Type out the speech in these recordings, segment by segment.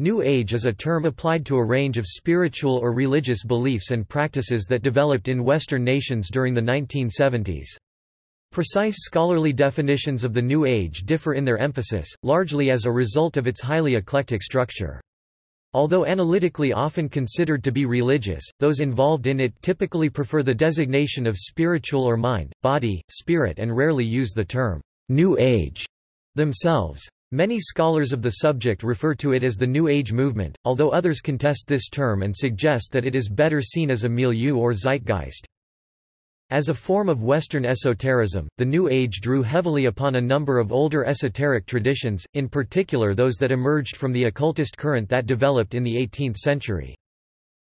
New Age is a term applied to a range of spiritual or religious beliefs and practices that developed in Western nations during the 1970s. Precise scholarly definitions of the New Age differ in their emphasis, largely as a result of its highly eclectic structure. Although analytically often considered to be religious, those involved in it typically prefer the designation of spiritual or mind, body, spirit and rarely use the term, New Age, themselves. Many scholars of the subject refer to it as the New Age movement, although others contest this term and suggest that it is better seen as a milieu or zeitgeist. As a form of Western esotericism, the New Age drew heavily upon a number of older esoteric traditions, in particular those that emerged from the occultist current that developed in the 18th century.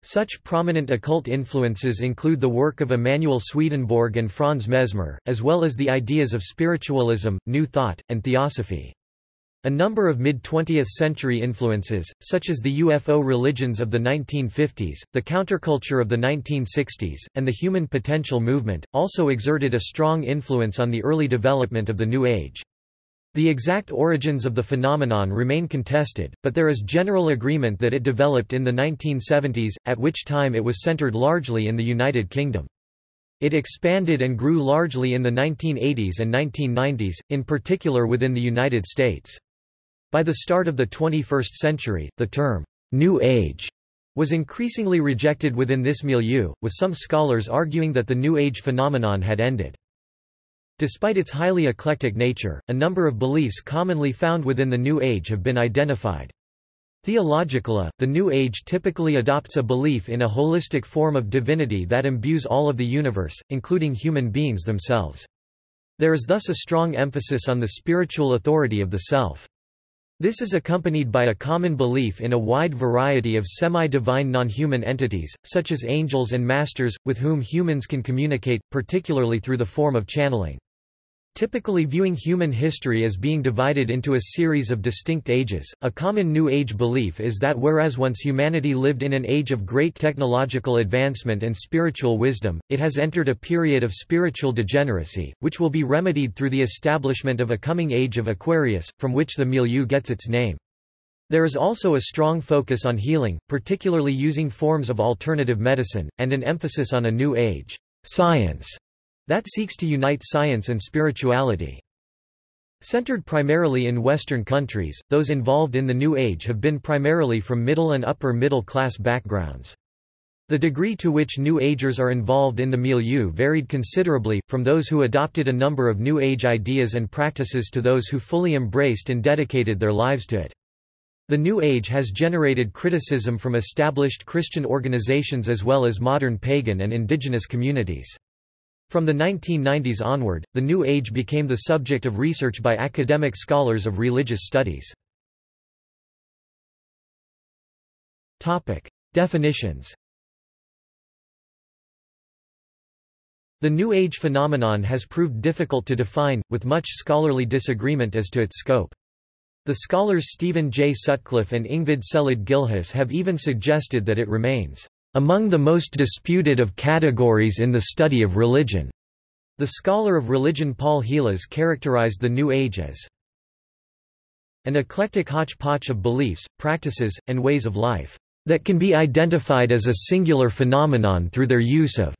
Such prominent occult influences include the work of Emanuel Swedenborg and Franz Mesmer, as well as the ideas of spiritualism, New Thought, and Theosophy. A number of mid-20th century influences, such as the UFO religions of the 1950s, the counterculture of the 1960s, and the human potential movement, also exerted a strong influence on the early development of the New Age. The exact origins of the phenomenon remain contested, but there is general agreement that it developed in the 1970s, at which time it was centered largely in the United Kingdom. It expanded and grew largely in the 1980s and 1990s, in particular within the United States. By the start of the 21st century, the term, New Age, was increasingly rejected within this milieu, with some scholars arguing that the New Age phenomenon had ended. Despite its highly eclectic nature, a number of beliefs commonly found within the New Age have been identified. Theologically, the New Age typically adopts a belief in a holistic form of divinity that imbues all of the universe, including human beings themselves. There is thus a strong emphasis on the spiritual authority of the self. This is accompanied by a common belief in a wide variety of semi-divine non-human entities, such as angels and masters, with whom humans can communicate, particularly through the form of channeling. Typically viewing human history as being divided into a series of distinct ages, a common New Age belief is that whereas once humanity lived in an age of great technological advancement and spiritual wisdom, it has entered a period of spiritual degeneracy, which will be remedied through the establishment of a coming age of Aquarius, from which the milieu gets its name. There is also a strong focus on healing, particularly using forms of alternative medicine, and an emphasis on a New Age science that seeks to unite science and spirituality. Centered primarily in Western countries, those involved in the New Age have been primarily from middle and upper middle class backgrounds. The degree to which New Agers are involved in the milieu varied considerably, from those who adopted a number of New Age ideas and practices to those who fully embraced and dedicated their lives to it. The New Age has generated criticism from established Christian organizations as well as modern pagan and indigenous communities. From the 1990s onward, the New Age became the subject of research by academic scholars of religious studies. Definitions The New Age phenomenon has proved difficult to define, with much scholarly disagreement as to its scope. The scholars Stephen J. Sutcliffe and Ingvild Selid Gilhus have even suggested that it remains among the most disputed of categories in the study of religion. The scholar of religion Paul Heelas characterized the New Age as an eclectic hodgepodge of beliefs, practices, and ways of life that can be identified as a singular phenomenon through their use of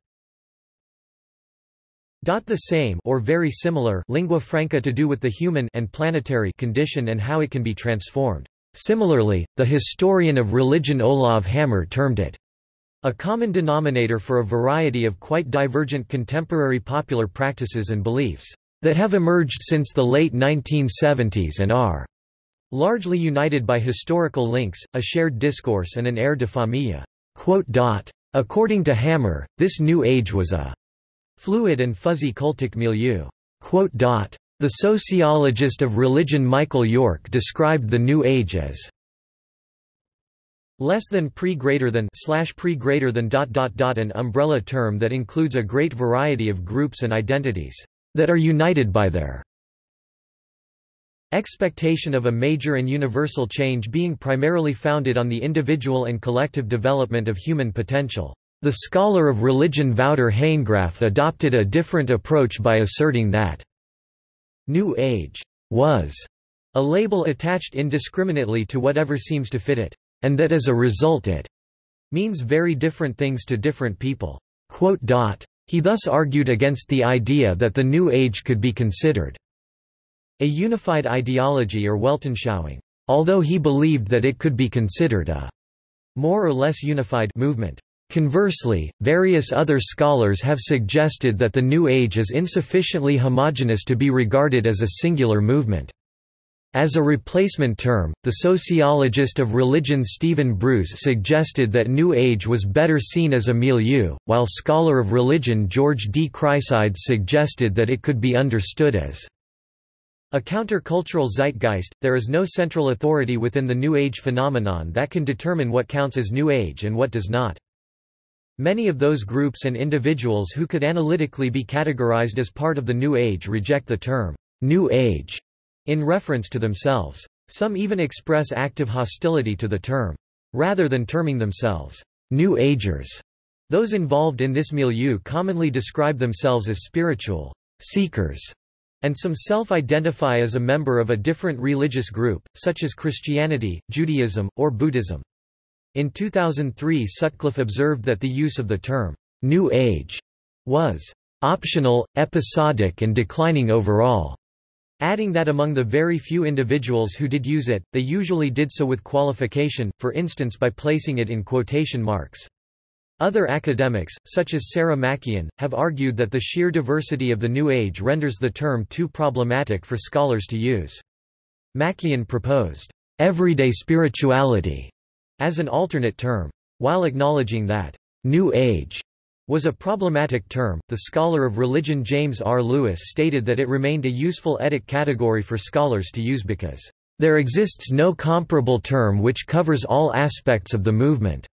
the same or very similar lingua franca to do with the human and planetary condition and how it can be transformed. Similarly, the historian of religion Olav Hammer termed it a common denominator for a variety of quite divergent contemporary popular practices and beliefs that have emerged since the late 1970s and are largely united by historical links, a shared discourse and an air de famille. According to Hammer, this New Age was a fluid and fuzzy cultic milieu. The sociologist of religion Michael York described the New Age as less than pre greater than slash pre greater than dot dot dot an umbrella term that includes a great variety of groups and identities that are united by their expectation of a major and universal change being primarily founded on the individual and collective development of human potential. The scholar of religion Wouter Hanegraaff adopted a different approach by asserting that New Age was a label attached indiscriminately to whatever seems to fit it, and that as a result it means very different things to different people. He thus argued against the idea that the New Age could be considered a unified ideology or Weltanschauung, although he believed that it could be considered a more or less unified movement. Conversely, various other scholars have suggested that the New Age is insufficiently homogeneous to be regarded as a singular movement. As a replacement term, the sociologist of religion Stephen Bruce suggested that New Age was better seen as a milieu, while scholar of religion George D. Chryssides suggested that it could be understood as a countercultural zeitgeist, there is no central authority within the New Age phenomenon that can determine what counts as New Age and what does not. Many of those groups and individuals who could analytically be categorized as part of the New Age reject the term, New Age, in reference to themselves. Some even express active hostility to the term. Rather than terming themselves, New Agers, those involved in this milieu commonly describe themselves as spiritual seekers, and some self-identify as a member of a different religious group, such as Christianity, Judaism, or Buddhism. In 2003 Sutcliffe observed that the use of the term, New Age, was optional, episodic and declining overall, adding that among the very few individuals who did use it, they usually did so with qualification, for instance by placing it in quotation marks. Other academics, such as Sarah MacKian, have argued that the sheer diversity of the New Age renders the term too problematic for scholars to use. MacKian proposed, "...everyday spirituality", as an alternate term. While acknowledging that, New Age was a problematic term, the scholar of religion James R. Lewis stated that it remained a useful etic category for scholars to use because, "...there exists no comparable term which covers all aspects of the movement."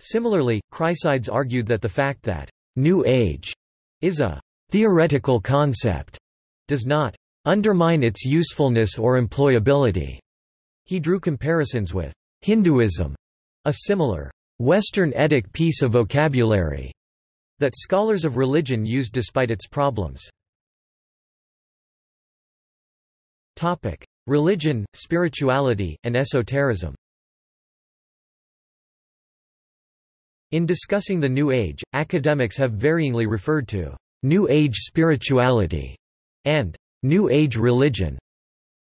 Similarly, Chryssides argued that the fact that, "...New Age," is a "...theoretical concept," does not undermine its usefulness or employability. He drew comparisons with Hinduism, a similar Western etic piece of vocabulary that scholars of religion use despite its problems. Topic: Religion, spirituality, and esotericism. In discussing the New Age, academics have varyingly referred to New Age spirituality and New Age religion.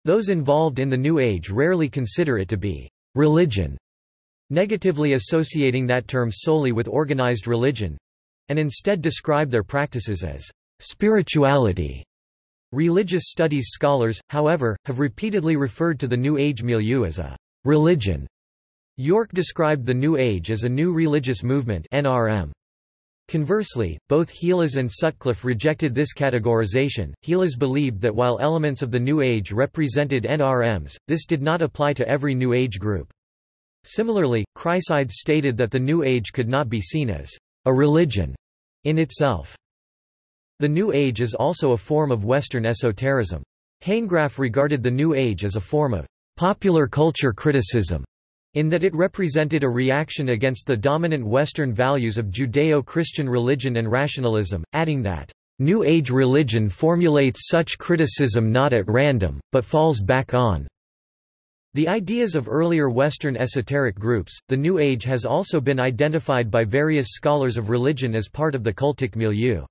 Those involved in the New Age rarely consider it to be religion, negatively associating that term solely with organized religion, and instead describe their practices as spirituality. Religious studies scholars, however, have repeatedly referred to the New Age milieu as a religion. York described the New Age as a new religious movement NRM. Conversely, both Heelas and Sutcliffe rejected this categorization. Heelas believed that while elements of the New Age represented NRMs, this did not apply to every New Age group. Similarly, Chryssides stated that the New Age could not be seen as a religion in itself. The New Age is also a form of Western esotericism. Hanegraaff regarded the New Age as a form of popular culture criticism in that it represented a reaction against the dominant Western values of Judeo-Christian religion and rationalism, adding that, "...New Age religion formulates such criticism not at random, but falls back on." The ideas of earlier Western esoteric groups, the New Age has also been identified by various scholars of religion as part of the cultic milieu.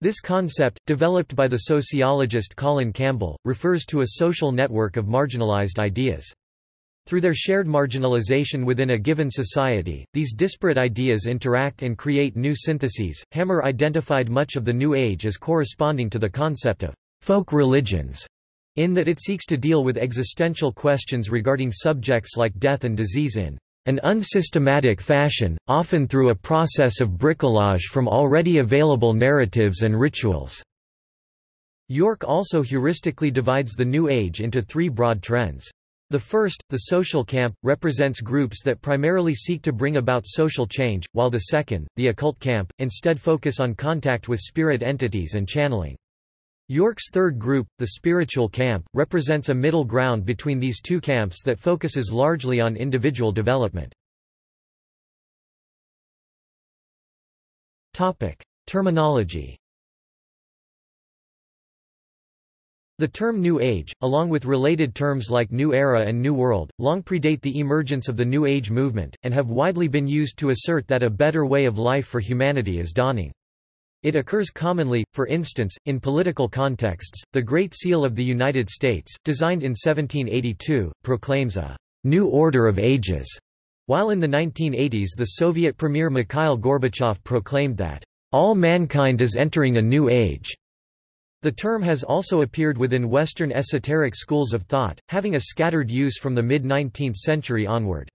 This concept, developed by the sociologist Colin Campbell, refers to a social network of marginalized ideas. Through their shared marginalization within a given society, these disparate ideas interact and create new syntheses. Hammer identified much of the New Age as corresponding to the concept of folk religions, in that it seeks to deal with existential questions regarding subjects like death and disease in an unsystematic fashion, often through a process of bricolage from already available narratives and rituals. York also heuristically divides the New Age into three broad trends. The first, the social camp, represents groups that primarily seek to bring about social change, while the second, the occult camp, instead focus on contact with spirit entities and channeling. York's third group, the spiritual camp, represents a middle ground between these two camps that focuses largely on individual development. Terminology The term New Age, along with related terms like New Era and New World, long predate the emergence of the New Age movement, and have widely been used to assert that a better way of life for humanity is dawning. It occurs commonly, for instance, in political contexts. The Great Seal of the United States, designed in 1782, proclaims a new order of ages, while in the 1980s the Soviet Premier Mikhail Gorbachev proclaimed that all mankind is entering a new age. The term has also appeared within Western esoteric schools of thought, having a scattered use from the mid-19th century onward.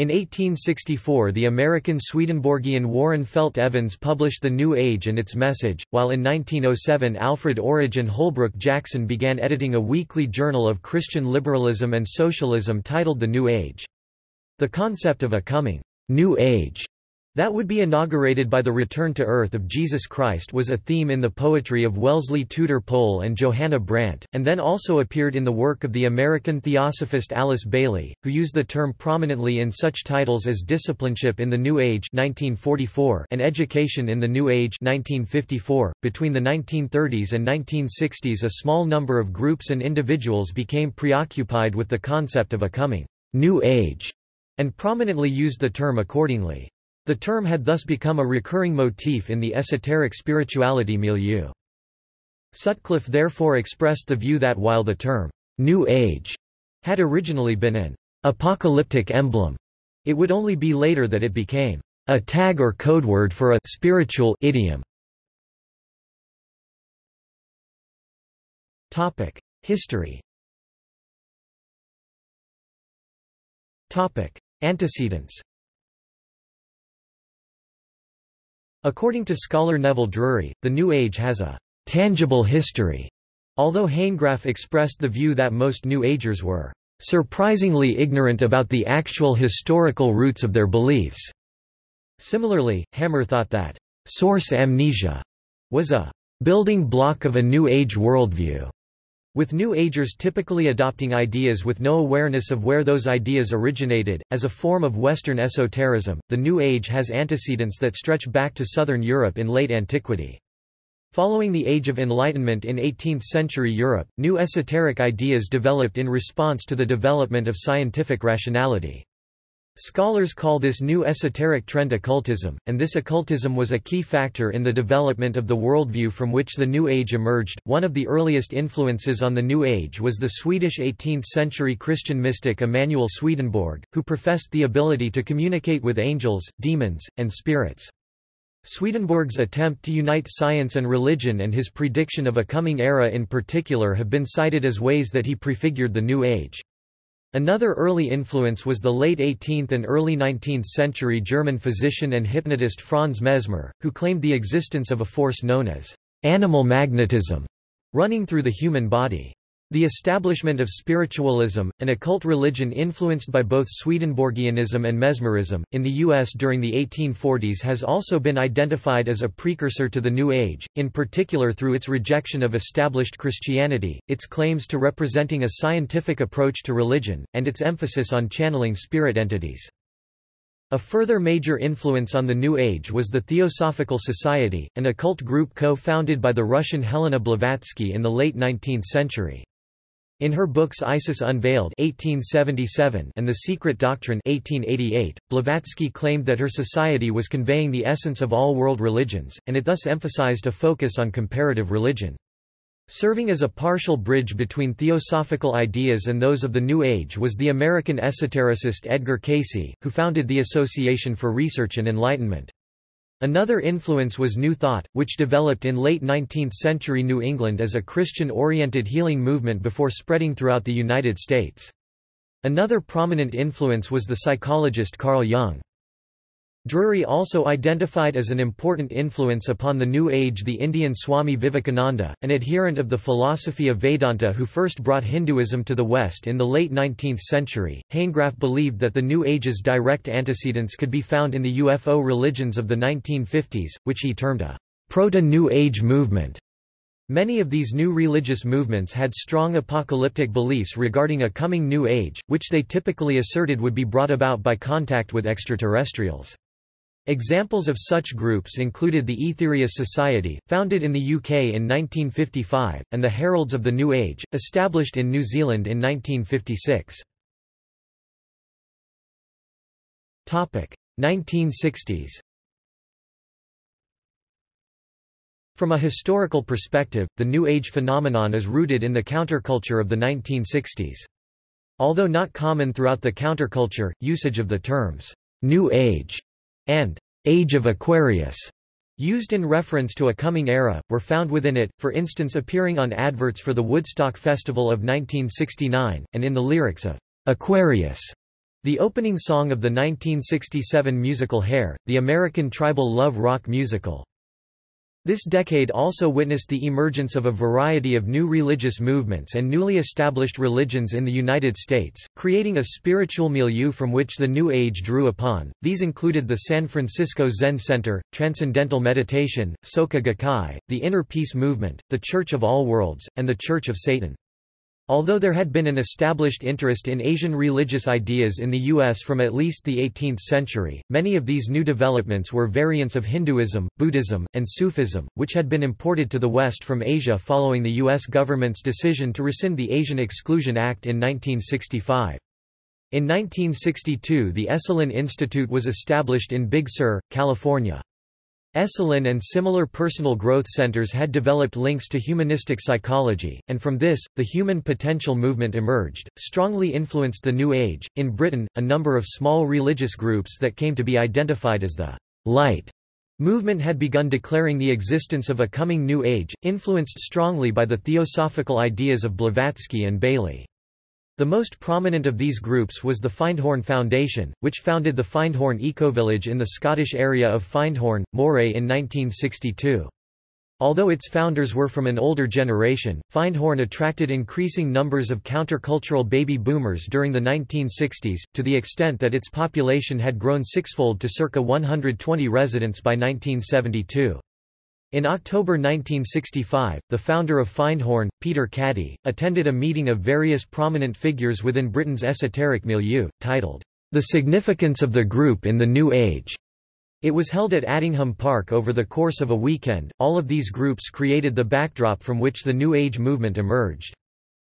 In 1864 the American Swedenborgian Warren Felt Evans published The New Age and its Message, while in 1907 Alfred Orage Holbrook Jackson began editing a weekly journal of Christian liberalism and socialism titled The New Age. The concept of a coming New Age that would be inaugurated by the return to earth of Jesus Christ was a theme in the poetry of Wellesley Tudor Pole and Johanna Brandt, and then also appeared in the work of the American theosophist Alice Bailey, who used the term prominently in such titles as Discipleship in the New Age 1944 and Education in the New Age 1954. .Between the 1930s and 1960s a small number of groups and individuals became preoccupied with the concept of a coming New Age, and prominently used the term accordingly. The term had thus become a recurring motif in the esoteric spirituality milieu. Sutcliffe therefore expressed the view that while the term, New Age, had originally been an apocalyptic emblem, it would only be later that it became a tag or codeword for a spiritual idiom. Topic: History Topic: Antecedents According to scholar Neville Drury, the New Age has a tangible history, although Hanegraaff expressed the view that most New Agers were surprisingly ignorant about the actual historical roots of their beliefs. Similarly, Hammer thought that source amnesia was a building block of a New Age worldview. With New Agers typically adopting ideas with no awareness of where those ideas originated, as a form of Western esotericism, the New Age has antecedents that stretch back to southern Europe in late antiquity. Following the Age of Enlightenment in 18th-century Europe, new esoteric ideas developed in response to the development of scientific rationality. Scholars call this new esoteric trend occultism, and this occultism was a key factor in the development of the worldview from which the New Age emerged. One of the earliest influences on the New Age was the Swedish 18th century Christian mystic Emanuel Swedenborg, who professed the ability to communicate with angels, demons, and spirits. Swedenborg's attempt to unite science and religion and his prediction of a coming era in particular have been cited as ways that he prefigured the New Age. Another early influence was the late 18th and early 19th century German physician and hypnotist Franz Mesmer, who claimed the existence of a force known as animal magnetism running through the human body. The establishment of spiritualism, an occult religion influenced by both Swedenborgianism and Mesmerism, in the U.S. during the 1840s has also been identified as a precursor to the New Age, in particular through its rejection of established Christianity, its claims to representing a scientific approach to religion, and its emphasis on channeling spirit entities. A further major influence on the New Age was the Theosophical Society, an occult group co-founded by the Russian Helena Blavatsky in the late 19th century. In her books Isis Unveiled 1877 and The Secret Doctrine 1888, Blavatsky claimed that her society was conveying the essence of all world religions, and it thus emphasized a focus on comparative religion. Serving as a partial bridge between theosophical ideas and those of the New Age was the American esotericist Edgar Cayce, who founded the Association for Research and Enlightenment. Another influence was New Thought, which developed in late 19th-century New England as a Christian-oriented healing movement before spreading throughout the United States. Another prominent influence was the psychologist Carl Jung. Drury also identified as an important influence upon the New Age the Indian Swami Vivekananda, an adherent of the philosophy of Vedanta who first brought Hinduism to the West in the late 19th century. Hanegraaff believed that the New Age's direct antecedents could be found in the UFO religions of the 1950s, which he termed a proto-New Age movement. Many of these new religious movements had strong apocalyptic beliefs regarding a coming New Age, which they typically asserted would be brought about by contact with extraterrestrials. Examples of such groups included the Aetherius Society, founded in the UK in 1955, and the Heralds of the New Age, established in New Zealand in 1956. 1960s From a historical perspective, the New Age phenomenon is rooted in the counterculture of the 1960s. Although not common throughout the counterculture, usage of the terms, New Age and Age of Aquarius used in reference to a coming era, were found within it, for instance appearing on adverts for the Woodstock Festival of 1969, and in the lyrics of Aquarius, the opening song of the 1967 musical Hair, the American tribal love rock musical. This decade also witnessed the emergence of a variety of new religious movements and newly established religions in the United States, creating a spiritual milieu from which the New Age drew upon. These included the San Francisco Zen Center, Transcendental Meditation, Soka Gakkai, the Inner Peace Movement, the Church of All Worlds, and the Church of Satan. Although there had been an established interest in Asian religious ideas in the U.S. from at least the 18th century, many of these new developments were variants of Hinduism, Buddhism, and Sufism, which had been imported to the West from Asia following the U.S. government's decision to rescind the Asian Exclusion Act in 1965. In 1962 the Esalen Institute was established in Big Sur, California. Esalen and similar personal growth centers had developed links to humanistic psychology, and from this, the human potential movement emerged, strongly influenced the New Age. In Britain, a number of small religious groups that came to be identified as the Light movement had begun declaring the existence of a coming New Age, influenced strongly by the theosophical ideas of Blavatsky and Bailey. The most prominent of these groups was the Findhorn Foundation, which founded the Findhorn Ecovillage in the Scottish area of Findhorn, Moray in 1962. Although its founders were from an older generation, Findhorn attracted increasing numbers of countercultural baby boomers during the 1960s, to the extent that its population had grown sixfold to circa 120 residents by 1972. In October 1965, the founder of Findhorn, Peter Caddy, attended a meeting of various prominent figures within Britain's esoteric milieu, titled, The Significance of the Group in the New Age. It was held at Attingham Park over the course of a weekend. All of these groups created the backdrop from which the New Age movement emerged.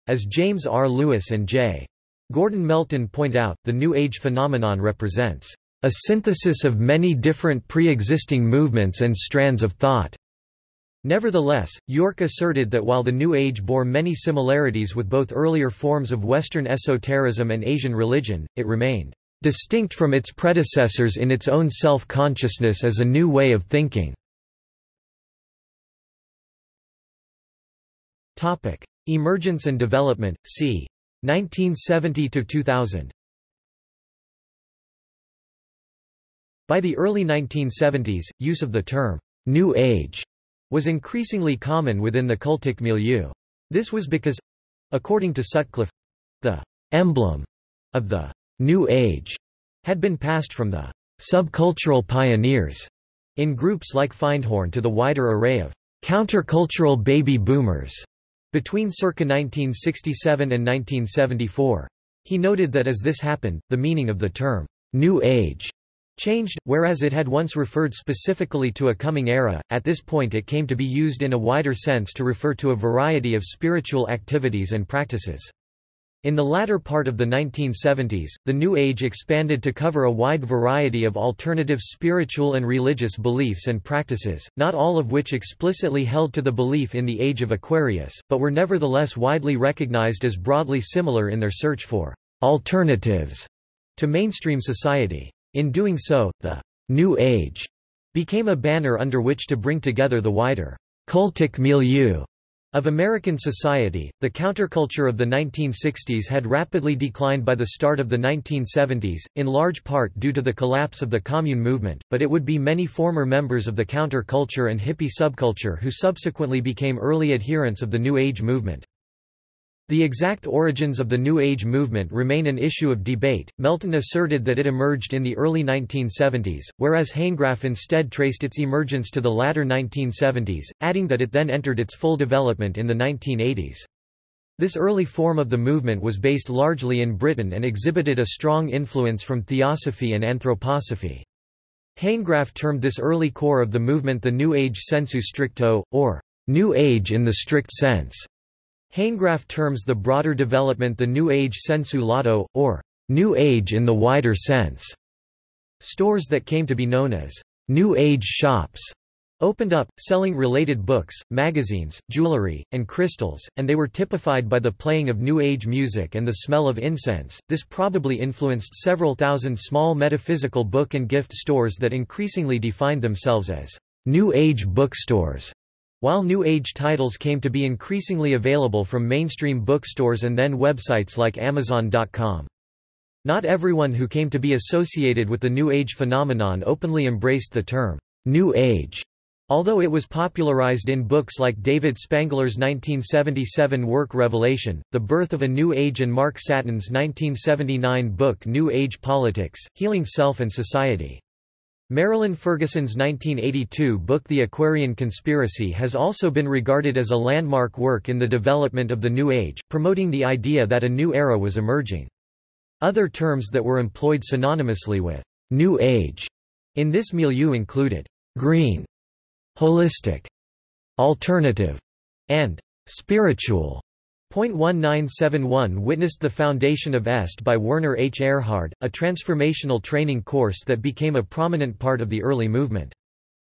As James R. Lewis and J. Gordon Melton point out, the New Age phenomenon represents a synthesis of many different pre-existing movements and strands of thought. Nevertheless, York asserted that while the New Age bore many similarities with both earlier forms of Western esotericism and Asian religion, it remained distinct from its predecessors in its own self-consciousness as a new way of thinking. Emergence and development, c. 1970–2000 By the early 1970s, use of the term, New Age, was increasingly common within the cultic milieu. This was because according to Sutcliffe the emblem of the New Age had been passed from the subcultural pioneers in groups like Findhorn to the wider array of countercultural baby boomers between circa 1967 and 1974. He noted that as this happened, the meaning of the term New Age changed, whereas it had once referred specifically to a coming era, at this point it came to be used in a wider sense to refer to a variety of spiritual activities and practices. In the latter part of the 1970s, the New Age expanded to cover a wide variety of alternative spiritual and religious beliefs and practices, not all of which explicitly held to the belief in the Age of Aquarius, but were nevertheless widely recognized as broadly similar in their search for alternatives to mainstream society. In doing so, the New Age became a banner under which to bring together the wider cultic milieu of American society, the counterculture of the 1960s had rapidly declined by the start of the 1970s, in large part due to the collapse of the commune movement, but it would be many former members of the counterculture and hippie subculture who subsequently became early adherents of the New Age movement. The exact origins of the New Age movement remain an issue of debate. Melton asserted that it emerged in the early 1970s, whereas Hanegraaff instead traced its emergence to the latter 1970s, adding that it then entered its full development in the 1980s. This early form of the movement was based largely in Britain and exhibited a strong influence from theosophy and anthroposophy. Hanegraaff termed this early core of the movement the New Age sensu stricto, or New Age in the strict sense. Hanegraaff terms the broader development the New Age sensu lato, or New Age in the wider sense. Stores that came to be known as New Age shops opened up, selling related books, magazines, jewelry, and crystals, and they were typified by the playing of New Age music and the smell of incense. This probably influenced several thousand small metaphysical book and gift stores that increasingly defined themselves as New Age bookstores. While New Age titles came to be increasingly available from mainstream bookstores and then websites like Amazon.com. Not everyone who came to be associated with the New Age phenomenon openly embraced the term New Age. Although it was popularized in books like David Spangler's 1977 work Revelation, The Birth of a New Age and Mark Satin's 1979 book New Age Politics, Healing Self and Society. Marilyn Ferguson's 1982 book The Aquarian Conspiracy has also been regarded as a landmark work in the development of the New Age, promoting the idea that a new era was emerging. Other terms that were employed synonymously with New Age in this milieu included green holistic, alternative, and spiritual. Point 1971 witnessed the foundation of EST by Werner H. Erhard, a transformational training course that became a prominent part of the early movement.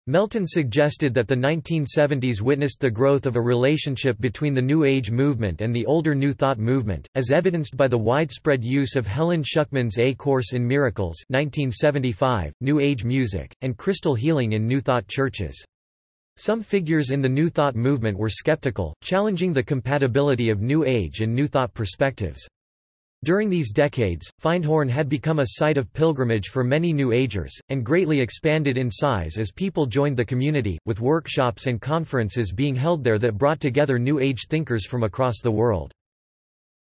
Melton suggested that the 1970s witnessed the growth of a relationship between the New Age movement and the older New Thought movement, as evidenced by the widespread use of Helen Schucman's A Course in Miracles 1975, New Age music, and crystal healing in New Thought churches. Some figures in the New Thought movement were skeptical, challenging the compatibility of New Age and New Thought perspectives. During these decades, Findhorn had become a site of pilgrimage for many New Agers, and greatly expanded in size as people joined the community, with workshops and conferences being held there that brought together New Age thinkers from across the world.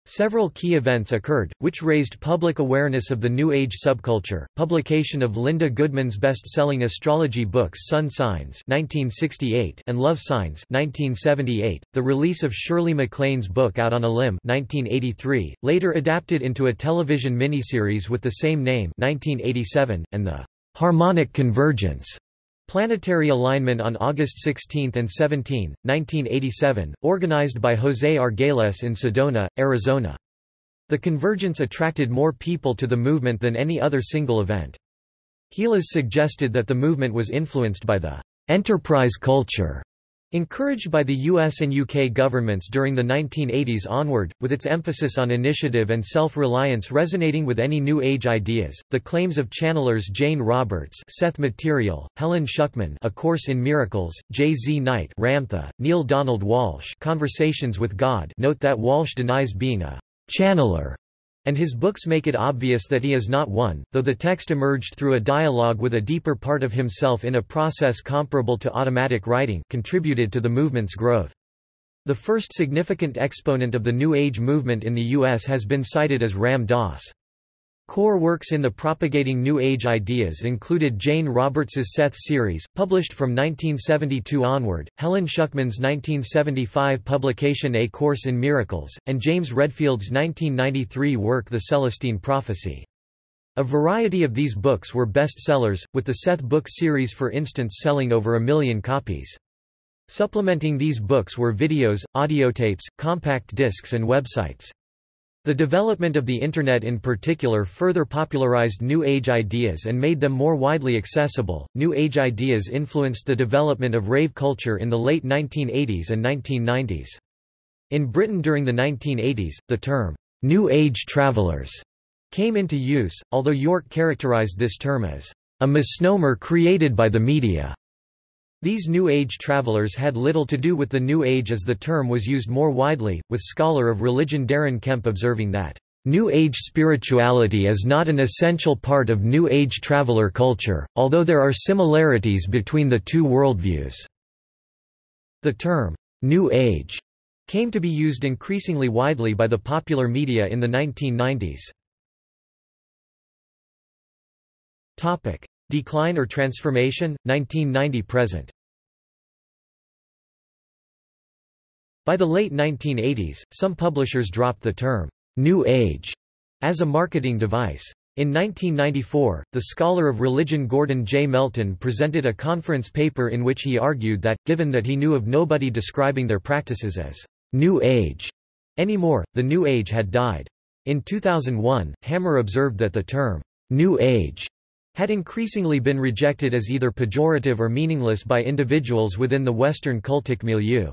Several key events occurred, which raised public awareness of the New Age subculture. Publication of Linda Goodman's best-selling astrology books Sun Signs (1968) and Love Signs (1978). The release of Shirley MacLaine's book Out on a Limb (1983), later adapted into a television miniseries with the same name (1987), and the Harmonic Convergence Planetary Alignment on August 16 and 17, 1987, organized by José Argüelles in Sedona, Arizona. The convergence attracted more people to the movement than any other single event. Heelas suggested that the movement was influenced by the enterprise culture Encouraged by the US and UK governments during the 1980s onward, with its emphasis on initiative and self-reliance resonating with any New Age ideas, the claims of channelers Jane Roberts Seth Material, Helen Schucman A Course in Miracles, J. Z. Knight Ramtha, Neale Donald Walsch Conversations with God note that Walsch denies being a channeler and his books make it obvious that he is not one, though the text emerged through a dialogue with a deeper part of himself in a process comparable to automatic writing contributed to the movement's growth. The first significant exponent of the New Age movement in the U.S. has been cited as Ram Dass. Core works in the propagating New Age ideas included Jane Roberts's Seth series, published from 1972 onward, Helen Schucman's 1975 publication A Course in Miracles, and James Redfield's 1993 work The Celestine Prophecy. A variety of these books were bestsellers, with the Seth book series for instance selling over a million copies. Supplementing these books were videos, audiotapes, compact discs and websites. The development of the Internet in particular further popularized New Age ideas and made them more widely accessible. New Age ideas influenced the development of rave culture in the late 1980s and 1990s. In Britain during the 1980s, the term, New Age travelers, came into use, although York characterized this term as a misnomer created by the media. These New Age travelers had little to do with the New Age as the term was used more widely, with scholar of religion Daren Kemp observing that, "...New Age spirituality is not an essential part of New Age traveler culture, although there are similarities between the two worldviews." The term, "...New Age," came to be used increasingly widely by the popular media in the 1990s. Decline or transformation, 1990–present By the late 1980s, some publishers dropped the term, New Age, as a marketing device. In 1994, the scholar of religion Gordon J. Melton presented a conference paper in which he argued that, given that he knew of nobody describing their practices as New Age anymore, the New Age had died. In 2001, Hammer observed that the term New Age had increasingly been rejected as either pejorative or meaningless by individuals within the Western cultic milieu.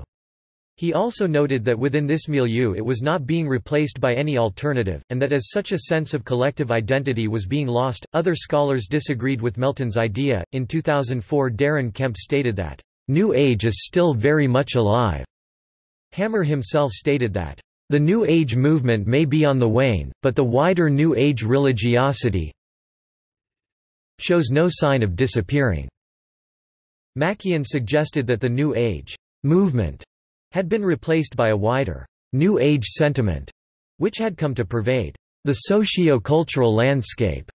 He also noted that within this milieu it was not being replaced by any alternative, and that as such a sense of collective identity was being lost. Other scholars disagreed with Melton's idea. In 2004, Daren Kemp stated that, New Age is still very much alive. Hammer himself stated that, the New Age movement may be on the wane, but the wider New Age religiosity shows no sign of disappearing. Mackian suggested that the New Age movement had been replaced by a wider, New Age sentiment, which had come to pervade the socio-cultural landscape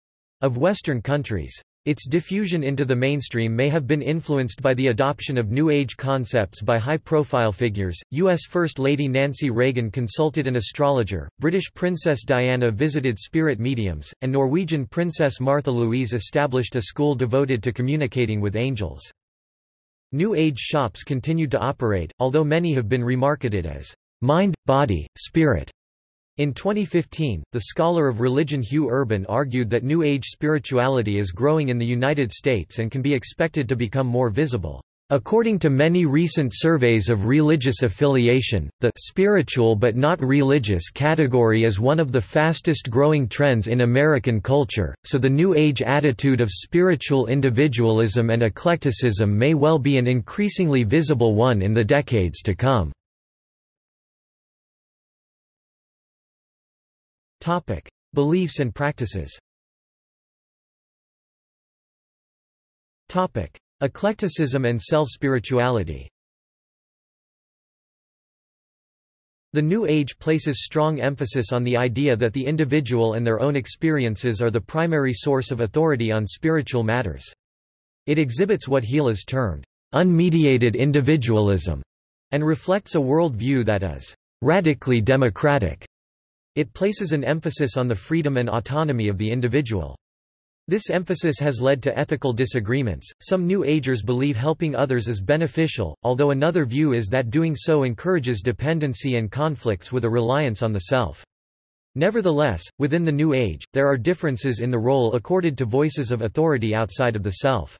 of Western countries. Its diffusion into the mainstream may have been influenced by the adoption of New Age concepts by high-profile figures. U.S. First Lady Nancy Reagan consulted an astrologer, British Princess Diana visited spirit mediums, and Norwegian Princess Martha Louise established a school devoted to communicating with angels. New Age shops continued to operate, although many have been remarketed as mind, body, spirit. In 2015, the scholar of religion Hugh Urban argued that New Age spirituality is growing in the United States and can be expected to become more visible. According to many recent surveys of religious affiliation, the spiritual but not religious category is one of the fastest growing trends in American culture, so the New Age attitude of spiritual individualism and eclecticism may well be an increasingly visible one in the decades to come. Beliefs and practices Eclecticism and self-spirituality The New Age places strong emphasis on the idea that the individual and their own experiences are the primary source of authority on spiritual matters. It exhibits what Heelas termed, unmediated individualism, and reflects a worldview that is radically democratic. It places an emphasis on the freedom and autonomy of the individual. This emphasis has led to ethical disagreements. Some New Agers believe helping others is beneficial, although another view is that doing so encourages dependency and conflicts with a reliance on the self. Nevertheless, within the New Age, there are differences in the role accorded to voices of authority outside of the self.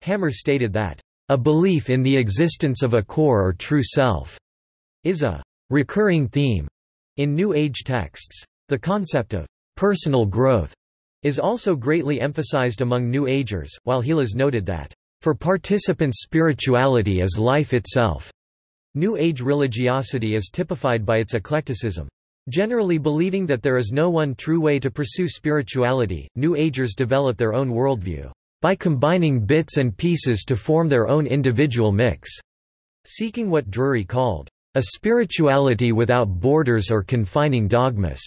Hammer stated that, a belief in the existence of a core or true self is a recurring theme in New Age texts. The concept of personal growth is also greatly emphasized among New Agers, while Heelas noted that, "...for participants spirituality is life itself." New Age religiosity is typified by its eclecticism. Generally believing that there is no one true way to pursue spirituality, New Agers develop their own worldview, by combining bits and pieces to form their own individual mix, seeking what Drury called, a spirituality without borders or confining dogmas.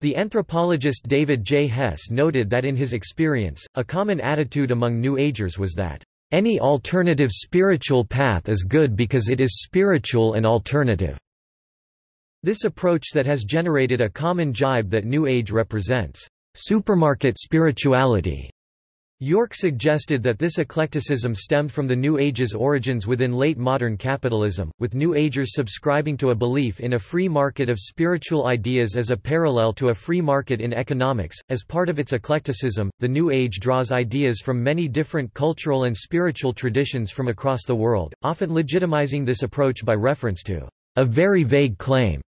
The anthropologist David J. Hess noted that in his experience, a common attitude among New Agers was that, "...any alternative spiritual path is good because it is spiritual and alternative." This approach that has generated a common jibe that New Age represents, "...supermarket spirituality." York suggested that this eclecticism stemmed from the New Age's origins within late modern capitalism, with New Agers subscribing to a belief in a free market of spiritual ideas as a parallel to a free market in economics. As part of its eclecticism, the New Age draws ideas from many different cultural and spiritual traditions from across the world, often legitimizing this approach by reference to a very vague claim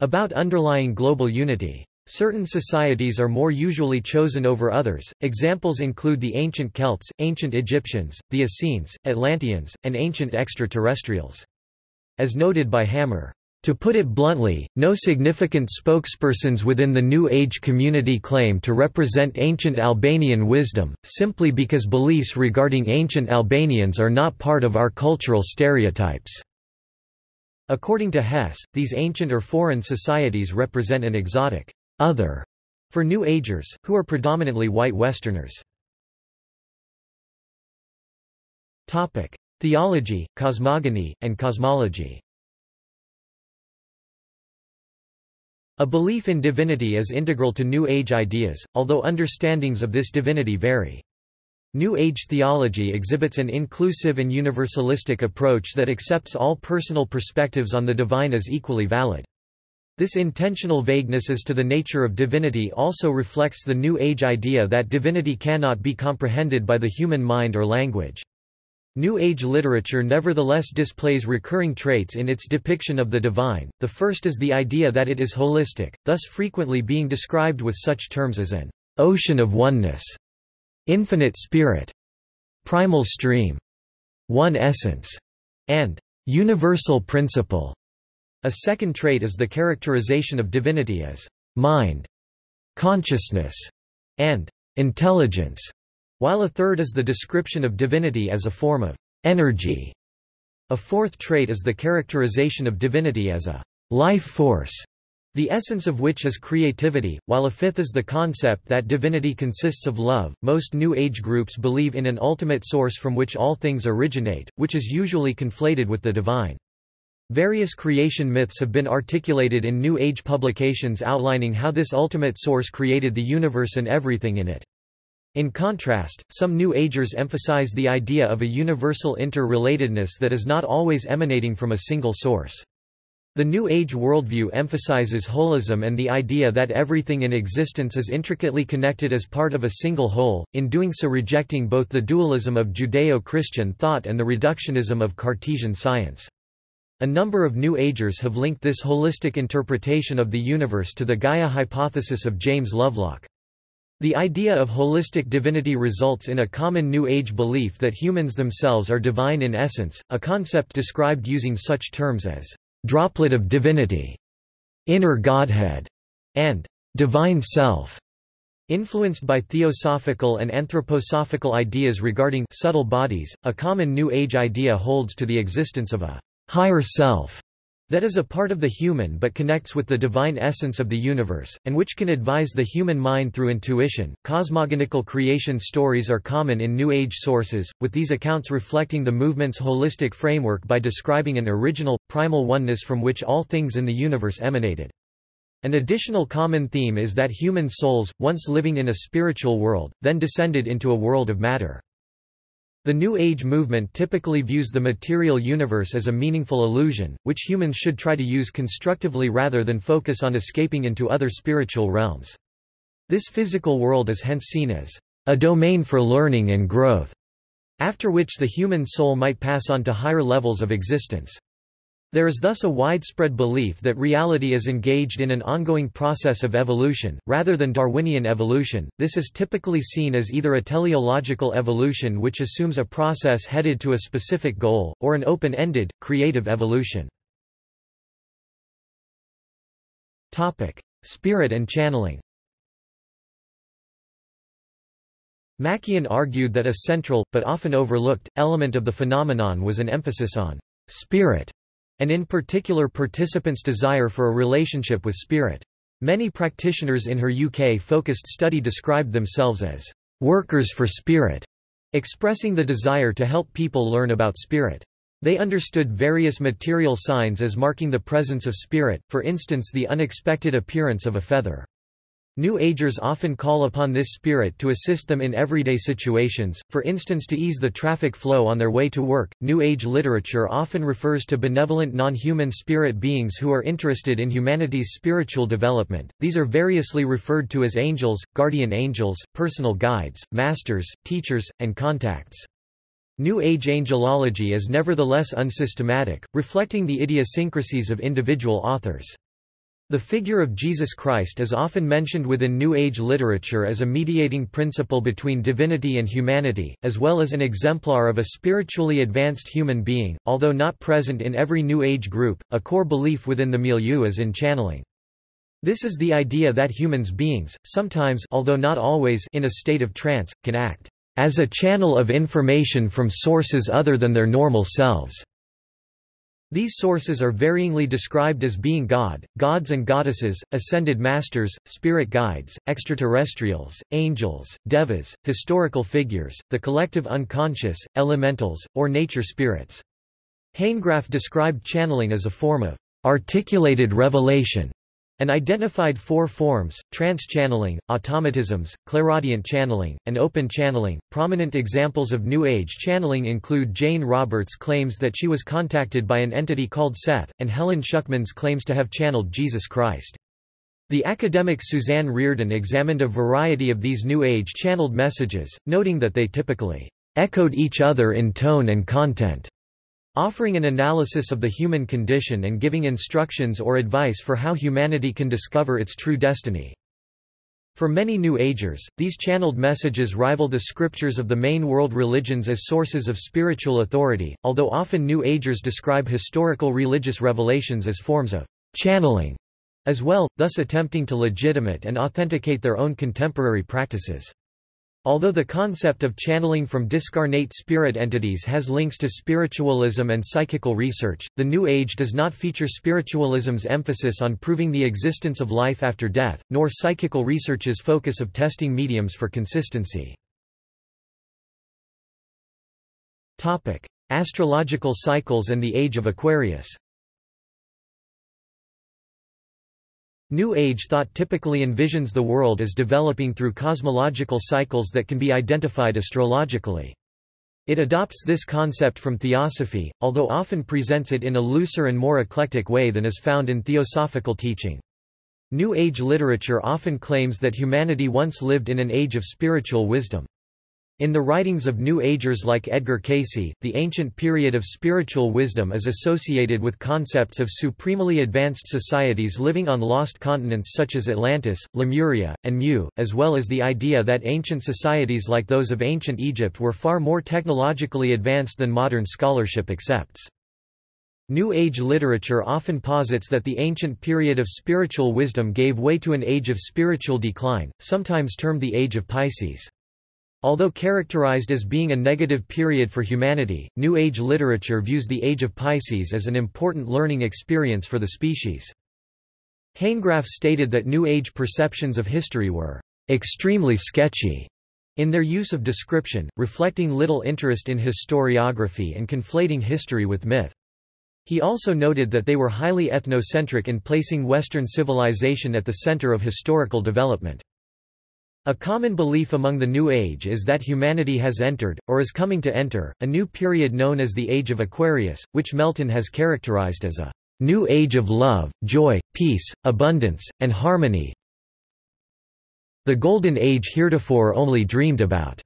about underlying global unity. Certain societies are more usually chosen over others, examples include the ancient Celts, ancient Egyptians, the Essenes, Atlanteans, and ancient extraterrestrials. As noted by Hammer, to put it bluntly, no significant spokespersons within the New Age community claim to represent ancient Albanian wisdom, simply because beliefs regarding ancient Albanians are not part of our cultural stereotypes. According to Hess, these ancient or foreign societies represent an exotic other for New Agers, who are predominantly white Westerners. Theology, cosmogony, and cosmology A belief in divinity is integral to New Age ideas, although understandings of this divinity vary. New Age theology exhibits an inclusive and universalistic approach that accepts all personal perspectives on the divine as equally valid. This intentional vagueness as to the nature of divinity also reflects the New Age idea that divinity cannot be comprehended by the human mind or language. New Age literature nevertheless displays recurring traits in its depiction of the divine. The first is the idea that it is holistic, thus frequently being described with such terms as an ocean of oneness infinite spirit, primal stream, one essence, and universal principle. A second trait is the characterization of divinity as mind, consciousness, and intelligence, while a third is the description of divinity as a form of energy. A fourth trait is the characterization of divinity as a life force, the essence of which is creativity, while a fifth is the concept that divinity consists of love. Most New Age groups believe in an ultimate source from which all things originate, which is usually conflated with the divine. Various creation myths have been articulated in New Age publications outlining how this ultimate source created the universe and everything in it. In contrast, some New Agers emphasize the idea of a universal interrelatedness that is not always emanating from a single source. The New Age worldview emphasizes holism and the idea that everything in existence is intricately connected as part of a single whole, in doing so rejecting both the dualism of Judeo-Christian thought and the reductionism of Cartesian science. A number of New Agers have linked this holistic interpretation of the universe to the Gaia hypothesis of James Lovelock. The idea of holistic divinity results in a common New Age belief that humans themselves are divine in essence, a concept described using such terms as droplet of divinity, inner Godhead, and divine self. Influenced by theosophical and anthroposophical ideas regarding subtle bodies, a common New Age idea holds to the existence of a higher self that is a part of the human but connects with the divine essence of the universe, and which can advise the human mind through intuition. Cosmogonical creation stories are common in New Age sources, with these accounts reflecting the movement's holistic framework by describing an original, primal oneness from which all things in the universe emanated. An additional common theme is that human souls, once living in a spiritual world, then descended into a world of matter. The New Age movement typically views the material universe as a meaningful illusion, which humans should try to use constructively rather than focus on escaping into other spiritual realms. This physical world is hence seen as a domain for learning and growth, after which the human soul might pass on to higher levels of existence. There is thus a widespread belief that reality is engaged in an ongoing process of evolution, rather than Darwinian evolution. This is typically seen as either a teleological evolution which assumes a process headed to a specific goal, or an open-ended, creative evolution. Spirit and channeling MacKian argued that a central, but often overlooked, element of the phenomenon was an emphasis on spirit and in particular participants' desire for a relationship with spirit. Many practitioners in her UK-focused study described themselves as workers for spirit, expressing the desire to help people learn about spirit. They understood various material signs as marking the presence of spirit, for instance the unexpected appearance of a feather. New Agers often call upon this spirit to assist them in everyday situations, for instance to ease the traffic flow on their way to work. New Age literature often refers to benevolent non-human spirit beings who are interested in humanity's spiritual development. These are variously referred to as angels, guardian angels, personal guides, masters, teachers, and contacts. New Age angelology is nevertheless unsystematic, reflecting the idiosyncrasies of individual authors. The figure of Jesus Christ is often mentioned within New Age literature as a mediating principle between divinity and humanity, as well as an exemplar of a spiritually advanced human being, although not present in every New Age group. A core belief within the milieu is in channeling. This is the idea that humans beings, sometimes although not always in a state of trance, can act as a channel of information from sources other than their normal selves. These sources are varyingly described as being God, gods and goddesses, ascended masters, spirit guides, extraterrestrials, angels, devas, historical figures, the collective unconscious, elementals, or nature spirits. Hanegraaff described channeling as a form of articulated revelation and identified four forms trance channeling, automatisms, clairaudient channeling, and open channeling. Prominent examples of New Age channeling include Jane Roberts' claims that she was contacted by an entity called Seth, and Helen Schucman's claims to have channeled Jesus Christ. The academic Suzanne Riordan examined a variety of these New Age channeled messages, noting that they typically echoed each other in tone and content offering an analysis of the human condition and giving instructions or advice for how humanity can discover its true destiny. For many New Agers, these channeled messages rival the scriptures of the main world religions as sources of spiritual authority, although often New Agers describe historical religious revelations as forms of channeling as well, thus attempting to legitimate and authenticate their own contemporary practices. Although the concept of channeling from discarnate spirit entities has links to spiritualism and psychical research, the New Age does not feature spiritualism's emphasis on proving the existence of life after death, nor psychical research's focus of testing mediums for consistency. Astrological cycles and the Age of Aquarius New Age thought typically envisions the world as developing through cosmological cycles that can be identified astrologically. It adopts this concept from theosophy, although often presents it in a looser and more eclectic way than is found in theosophical teaching. New Age literature often claims that humanity once lived in an age of spiritual wisdom. In the writings of New Agers like Edgar Cayce, the ancient period of spiritual wisdom is associated with concepts of supremely advanced societies living on lost continents such as Atlantis, Lemuria, and Mu, as well as the idea that ancient societies like those of ancient Egypt were far more technologically advanced than modern scholarship accepts. New Age literature often posits that the ancient period of spiritual wisdom gave way to an age of spiritual decline, sometimes termed the Age of Pisces. Although characterized as being a negative period for humanity, New Age literature views the Age of Pisces as an important learning experience for the species. Hanegraaff stated that New Age perceptions of history were extremely sketchy in their use of description, reflecting little interest in historiography and conflating history with myth. He also noted that they were highly ethnocentric in placing Western civilization at the center of historical development. A common belief among the New Age is that humanity has entered, or is coming to enter, a new period known as the Age of Aquarius, which Melton has characterized as a new age of love, joy, peace, abundance, and harmony the Golden Age heretofore only dreamed about.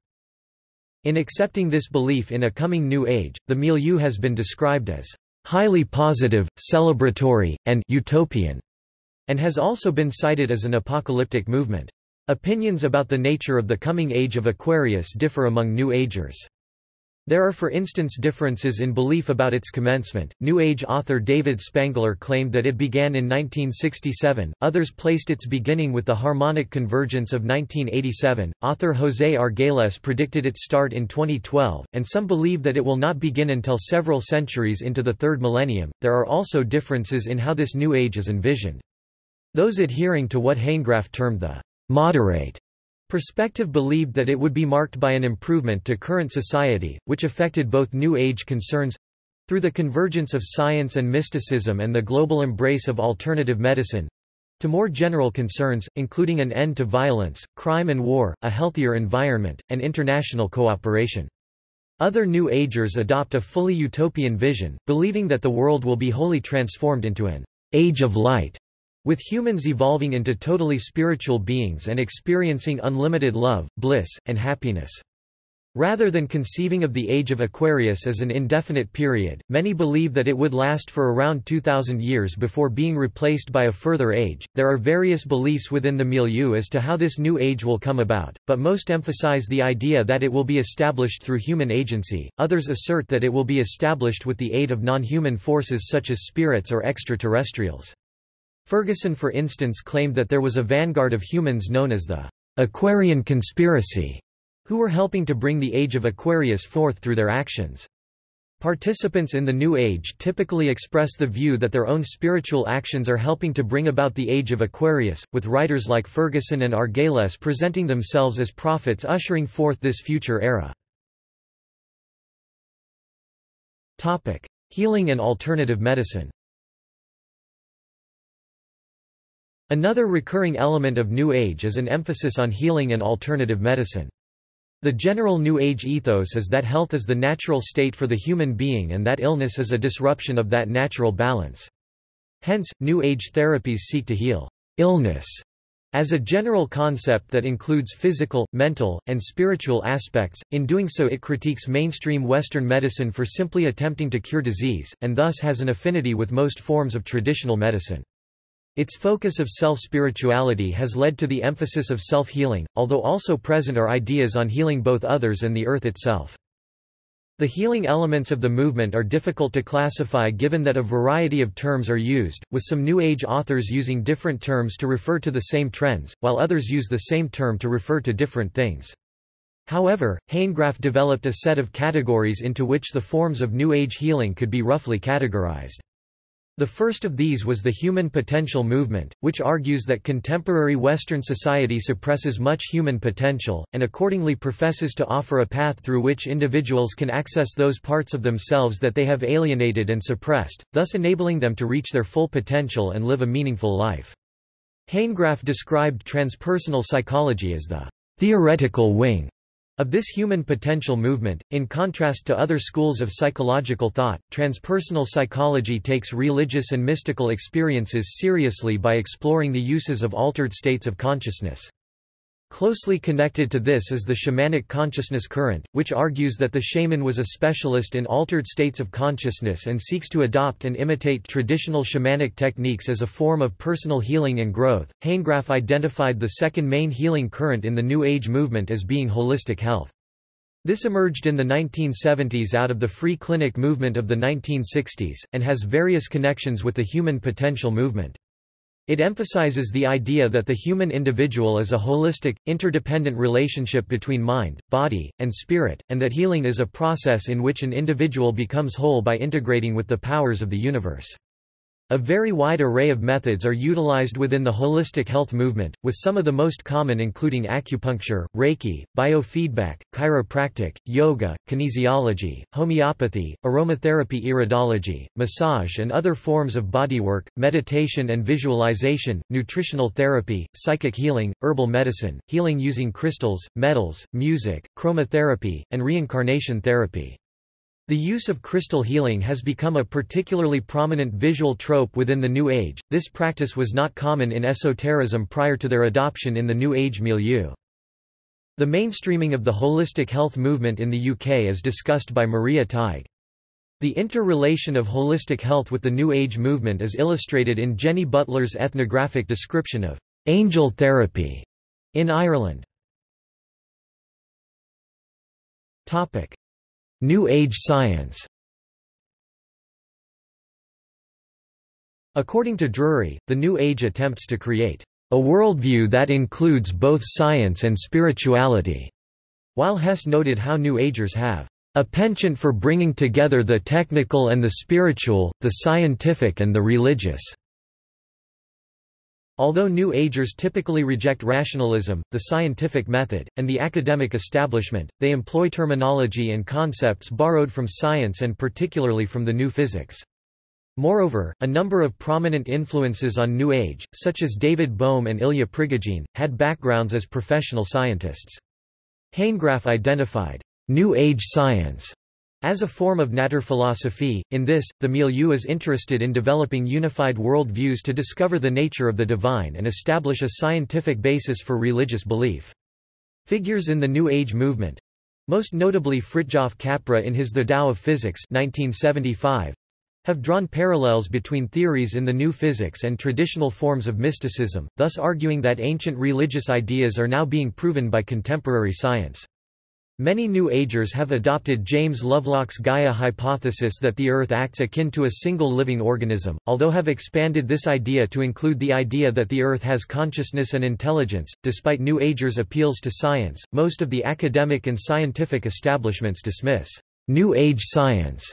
In accepting this belief in a coming New Age, the milieu has been described as highly positive, celebratory, and utopian, and has also been cited as an apocalyptic movement. Opinions about the nature of the coming age of Aquarius differ among New Agers. There are for instance differences in belief about its commencement. New Age author David Spangler claimed that it began in 1967, others placed its beginning with the harmonic convergence of 1987, author José Argüelles predicted its start in 2012, and some believe that it will not begin until several centuries into the third millennium. There are also differences in how this new age is envisioned. Those adhering to what Hanegraaff termed the moderate perspective believed that it would be marked by an improvement to current society, which affected both New Age concerns through the convergence of science and mysticism and the global embrace of alternative medicine to more general concerns, including an end to violence, crime and war, a healthier environment, and international cooperation. Other New Agers adopt a fully utopian vision, believing that the world will be wholly transformed into an age of light, with humans evolving into totally spiritual beings and experiencing unlimited love, bliss, and happiness. Rather than conceiving of the age of Aquarius as an indefinite period, many believe that it would last for around 2000 years before being replaced by a further age. There are various beliefs within the milieu as to how this new age will come about, but most emphasize the idea that it will be established through human agency. Others assert that it will be established with the aid of non-human forces such as spirits or extraterrestrials. Ferguson for instance claimed that there was a vanguard of humans known as the Aquarian Conspiracy, who were helping to bring the age of Aquarius forth through their actions. Participants in the New Age typically express the view that their own spiritual actions are helping to bring about the age of Aquarius, with writers like Ferguson and Argüelles presenting themselves as prophets ushering forth this future era. Topic. Healing and alternative medicine Another recurring element of New Age is an emphasis on healing and alternative medicine. The general New Age ethos is that health is the natural state for the human being and that illness is a disruption of that natural balance. Hence, New Age therapies seek to heal illness as a general concept that includes physical, mental, and spiritual aspects, in doing so it critiques mainstream Western medicine for simply attempting to cure disease, and thus has an affinity with most forms of traditional medicine. Its focus of self-spirituality has led to the emphasis of self-healing, although also present are ideas on healing both others and the earth itself. The healing elements of the movement are difficult to classify given that a variety of terms are used, with some New Age authors using different terms to refer to the same trends, while others use the same term to refer to different things. However, Hanegraaff developed a set of categories into which the forms of New Age healing could be roughly categorized. The first of these was the human potential movement, which argues that contemporary Western society suppresses much human potential, and accordingly professes to offer a path through which individuals can access those parts of themselves that they have alienated and suppressed, thus enabling them to reach their full potential and live a meaningful life. Hanegraaff described transpersonal psychology as the theoretical wing of this human potential movement, in contrast to other schools of psychological thought, transpersonal psychology takes religious and mystical experiences seriously by exploring the uses of altered states of consciousness. Closely connected to this is the shamanic consciousness current, which argues that the shaman was a specialist in altered states of consciousness and seeks to adopt and imitate traditional shamanic techniques as a form of personal healing and growth. Hanegraaff identified the second main healing current in the New Age movement as being holistic health. This emerged in the 1970s out of the free clinic movement of the 1960s, and has various connections with the human potential movement. It emphasizes the idea that the human individual is a holistic, interdependent relationship between mind, body, and spirit, and that healing is a process in which an individual becomes whole by integrating with the powers of the universe. A very wide array of methods are utilized within the holistic health movement, with some of the most common including acupuncture, Reiki, biofeedback, chiropractic, yoga, kinesiology, homeopathy, aromatherapy iridology, massage and other forms of bodywork, meditation and visualization, nutritional therapy, psychic healing, herbal medicine, healing using crystals, metals, music, chromotherapy, and reincarnation therapy. The use of crystal healing has become a particularly prominent visual trope within the New Age. This practice was not common in esotericism prior to their adoption in the New Age milieu. The mainstreaming of the holistic health movement in the UK is discussed by Maria Tighe. The interrelation of holistic health with the New Age movement is illustrated in Jenny Butler's ethnographic description of angel therapy in Ireland. Topic: New Age science According to Drury, the New Age attempts to create a worldview that includes both science and spirituality, while Hess noted how New Agers have a penchant for bringing together the technical and the spiritual, the scientific and the religious. Although New Agers typically reject rationalism, the scientific method, and the academic establishment, they employ terminology and concepts borrowed from science and particularly from the new physics. Moreover, a number of prominent influences on New Age, such as David Bohm and Ilya Prigogine, had backgrounds as professional scientists. Hanegraaff identified New Age science as a form of Naturphilosophie, in this, the milieu is interested in developing unified world views to discover the nature of the divine and establish a scientific basis for religious belief. Figures in the New Age movement most notably Fritjof Capra in his The Tao of Physics 1975, have drawn parallels between theories in the new physics and traditional forms of mysticism, thus arguing that ancient religious ideas are now being proven by contemporary science. Many New Agers have adopted James Lovelock's Gaia hypothesis that the Earth acts akin to a single living organism, although have expanded this idea to include the idea that the Earth has consciousness and intelligence. Despite New Agers' appeals to science, most of the academic and scientific establishments dismiss New Age science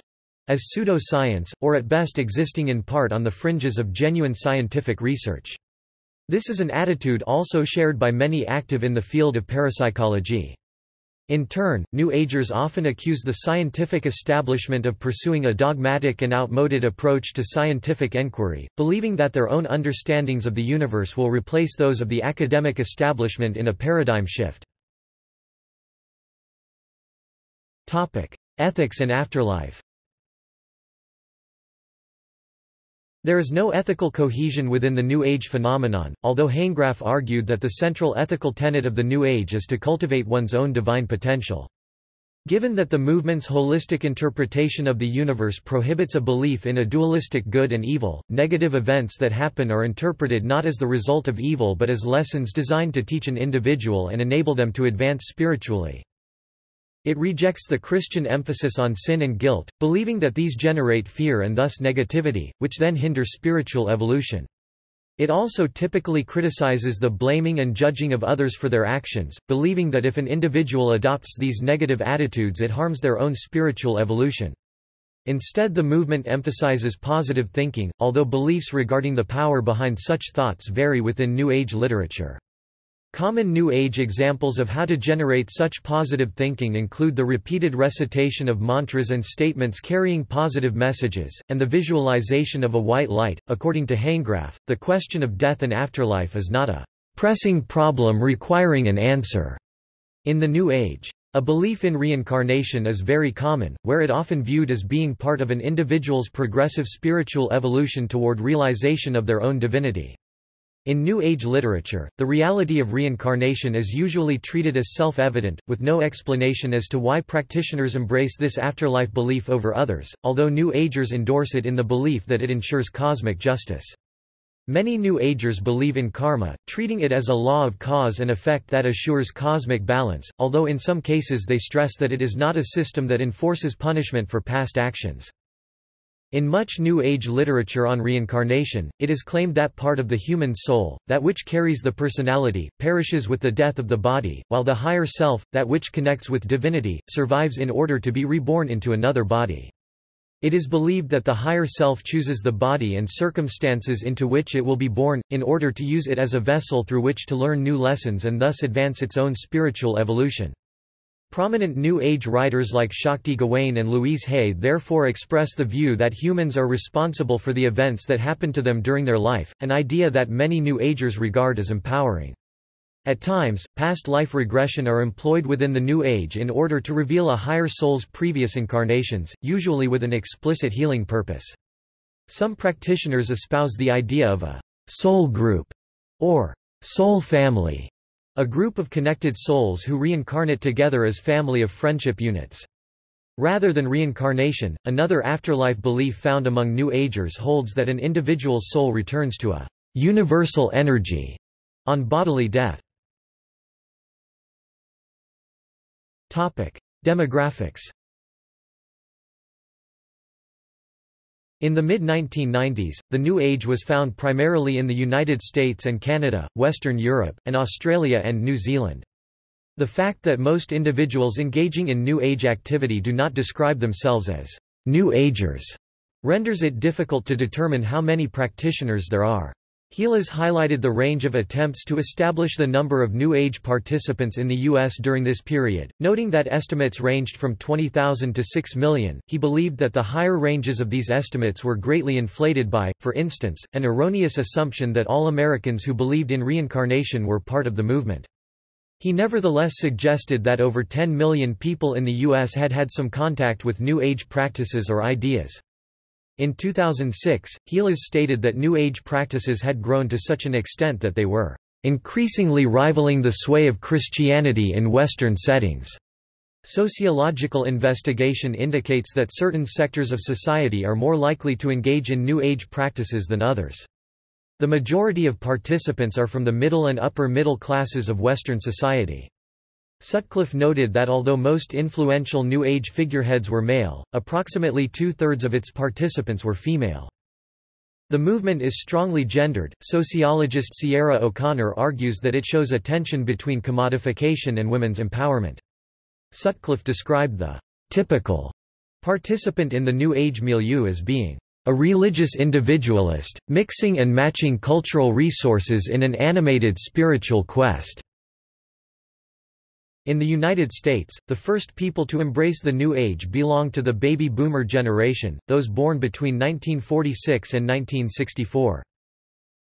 as pseudo-science, or at best existing in part on the fringes of genuine scientific research. This is an attitude also shared by many active in the field of parapsychology. In turn, New Agers often accuse the scientific establishment of pursuing a dogmatic and outmoded approach to scientific enquiry, believing that their own understandings of the universe will replace those of the academic establishment in a paradigm shift. Ethics and afterlife There is no ethical cohesion within the New Age phenomenon, although Hanegraaff argued that the central ethical tenet of the New Age is to cultivate one's own divine potential. Given that the movement's holistic interpretation of the universe prohibits a belief in a dualistic good and evil, negative events that happen are interpreted not as the result of evil but as lessons designed to teach an individual and enable them to advance spiritually. It rejects the Christian emphasis on sin and guilt, believing that these generate fear and thus negativity, which then hinder spiritual evolution. It also typically criticizes the blaming and judging of others for their actions, believing that if an individual adopts these negative attitudes it harms their own spiritual evolution. Instead the movement emphasizes positive thinking, although beliefs regarding the power behind such thoughts vary within New Age literature. Common New Age examples of how to generate such positive thinking include the repeated recitation of mantras and statements carrying positive messages, and the visualization of a white light. According to Hanegraaff, the question of death and afterlife is not a pressing problem requiring an answer in the New Age. A belief in reincarnation is very common, where it often viewed as being part of an individual's progressive spiritual evolution toward realization of their own divinity. In New Age literature, the reality of reincarnation is usually treated as self-evident, with no explanation as to why practitioners embrace this afterlife belief over others, although New Agers endorse it in the belief that it ensures cosmic justice. Many New Agers believe in karma, treating it as a law of cause and effect that assures cosmic balance, although in some cases they stress that it is not a system that enforces punishment for past actions. In much New Age literature on reincarnation, it is claimed that part of the human soul, that which carries the personality, perishes with the death of the body, while the higher self, that which connects with divinity, survives in order to be reborn into another body. It is believed that the higher self chooses the body and circumstances into which it will be born, in order to use it as a vessel through which to learn new lessons and thus advance its own spiritual evolution. Prominent New Age writers like Shakti Gawain and Louise Hay therefore express the view that humans are responsible for the events that happen to them during their life, an idea that many New Agers regard as empowering. At times, past life regression are employed within the New Age in order to reveal a higher soul's previous incarnations, usually with an explicit healing purpose. Some practitioners espouse the idea of a soul group or soul family a group of connected souls who reincarnate together as family of friendship units. Rather than reincarnation, another afterlife belief found among New Agers holds that an individual's soul returns to a universal energy on bodily death. Demographics In the mid-1990s, the New Age was found primarily in the United States and Canada, Western Europe, and Australia and New Zealand. The fact that most individuals engaging in New Age activity do not describe themselves as New Agers renders it difficult to determine how many practitioners there are. Heelas highlighted the range of attempts to establish the number of New Age participants in the U.S. during this period, noting that estimates ranged from 20,000 to 6 million. He believed that the higher ranges of these estimates were greatly inflated by, for instance, an erroneous assumption that all Americans who believed in reincarnation were part of the movement. He nevertheless suggested that over 10 million people in the U.S. had had some contact with New Age practices or ideas. In 2006, Heelas stated that New Age practices had grown to such an extent that they were increasingly rivaling the sway of Christianity in Western settings. Sociological investigation indicates that certain sectors of society are more likely to engage in New Age practices than others. The majority of participants are from the middle and upper middle classes of Western society. Sutcliffe noted that although most influential New Age figureheads were male, approximately two-thirds of its participants were female. The movement is strongly gendered. Sociologist Sierra O'Connor argues that it shows a tension between commodification and women's empowerment. Sutcliffe described the typical participant in the New Age milieu as being a religious individualist, mixing and matching cultural resources in an animated spiritual quest. In the United States, the first people to embrace the New Age belonged to the baby boomer generation, those born between 1946 and 1964.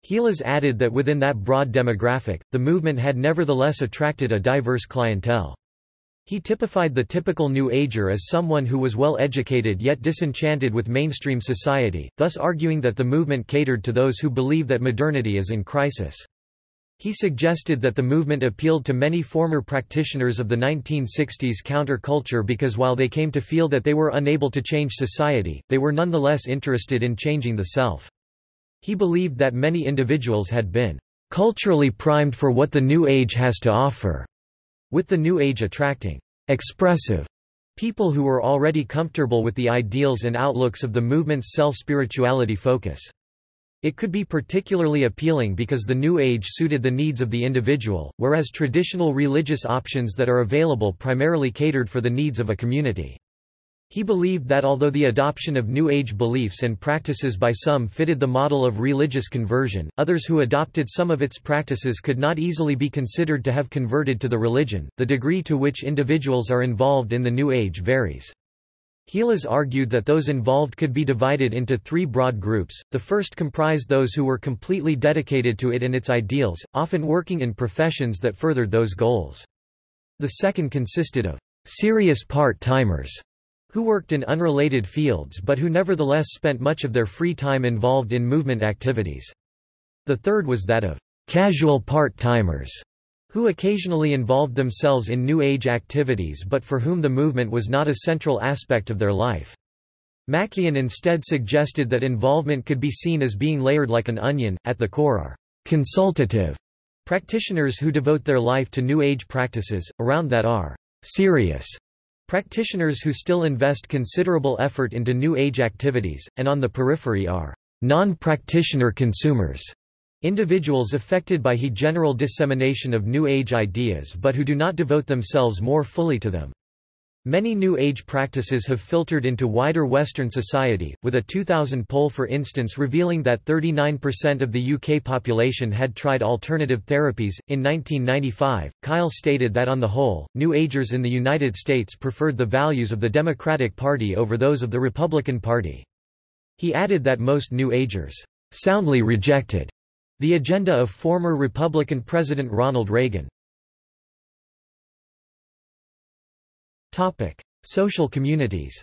Heelas added that within that broad demographic, the movement had nevertheless attracted a diverse clientele. He typified the typical New Ager as someone who was well educated yet disenchanted with mainstream society, thus arguing that the movement catered to those who believe that modernity is in crisis. He suggested that the movement appealed to many former practitioners of the 1960s counterculture because while they came to feel that they were unable to change society, they were nonetheless interested in changing the self. He believed that many individuals had been culturally primed for what the New Age has to offer, with the New Age attracting expressive people who were already comfortable with the ideals and outlooks of the movement's self-spirituality focus. It could be particularly appealing because the New Age suited the needs of the individual, whereas traditional religious options that are available primarily catered for the needs of a community. He believed that although the adoption of New Age beliefs and practices by some fitted the model of religious conversion, others who adopted some of its practices could not easily be considered to have converted to the religion. The degree to which individuals are involved in the New Age varies. Heelas argued that those involved could be divided into three broad groups. The first comprised those who were completely dedicated to it and its ideals, often working in professions that furthered those goals. The second consisted of serious part-timers who worked in unrelated fields but who nevertheless spent much of their free time involved in movement activities. The third was that of casual part-timers, who occasionally involved themselves in New Age activities but for whom the movement was not a central aspect of their life. MacKian instead suggested that involvement could be seen as being layered like an onion, at the core are consultative practitioners who devote their life to New Age practices, around that are serious Practitioners who still invest considerable effort into New Age activities, and on the periphery are non-practitioner consumers, individuals affected by he general dissemination of New Age ideas but who do not devote themselves more fully to them. Many New Age practices have filtered into wider Western society, with a 2000 poll for instance revealing that 39% of the UK population had tried alternative therapies. In 1995, Kyle stated that on the whole, New Agers in the United States preferred the values of the Democratic Party over those of the Republican Party. He added that most New Agers soundly rejected the agenda of former Republican President Ronald Reagan. Social communities.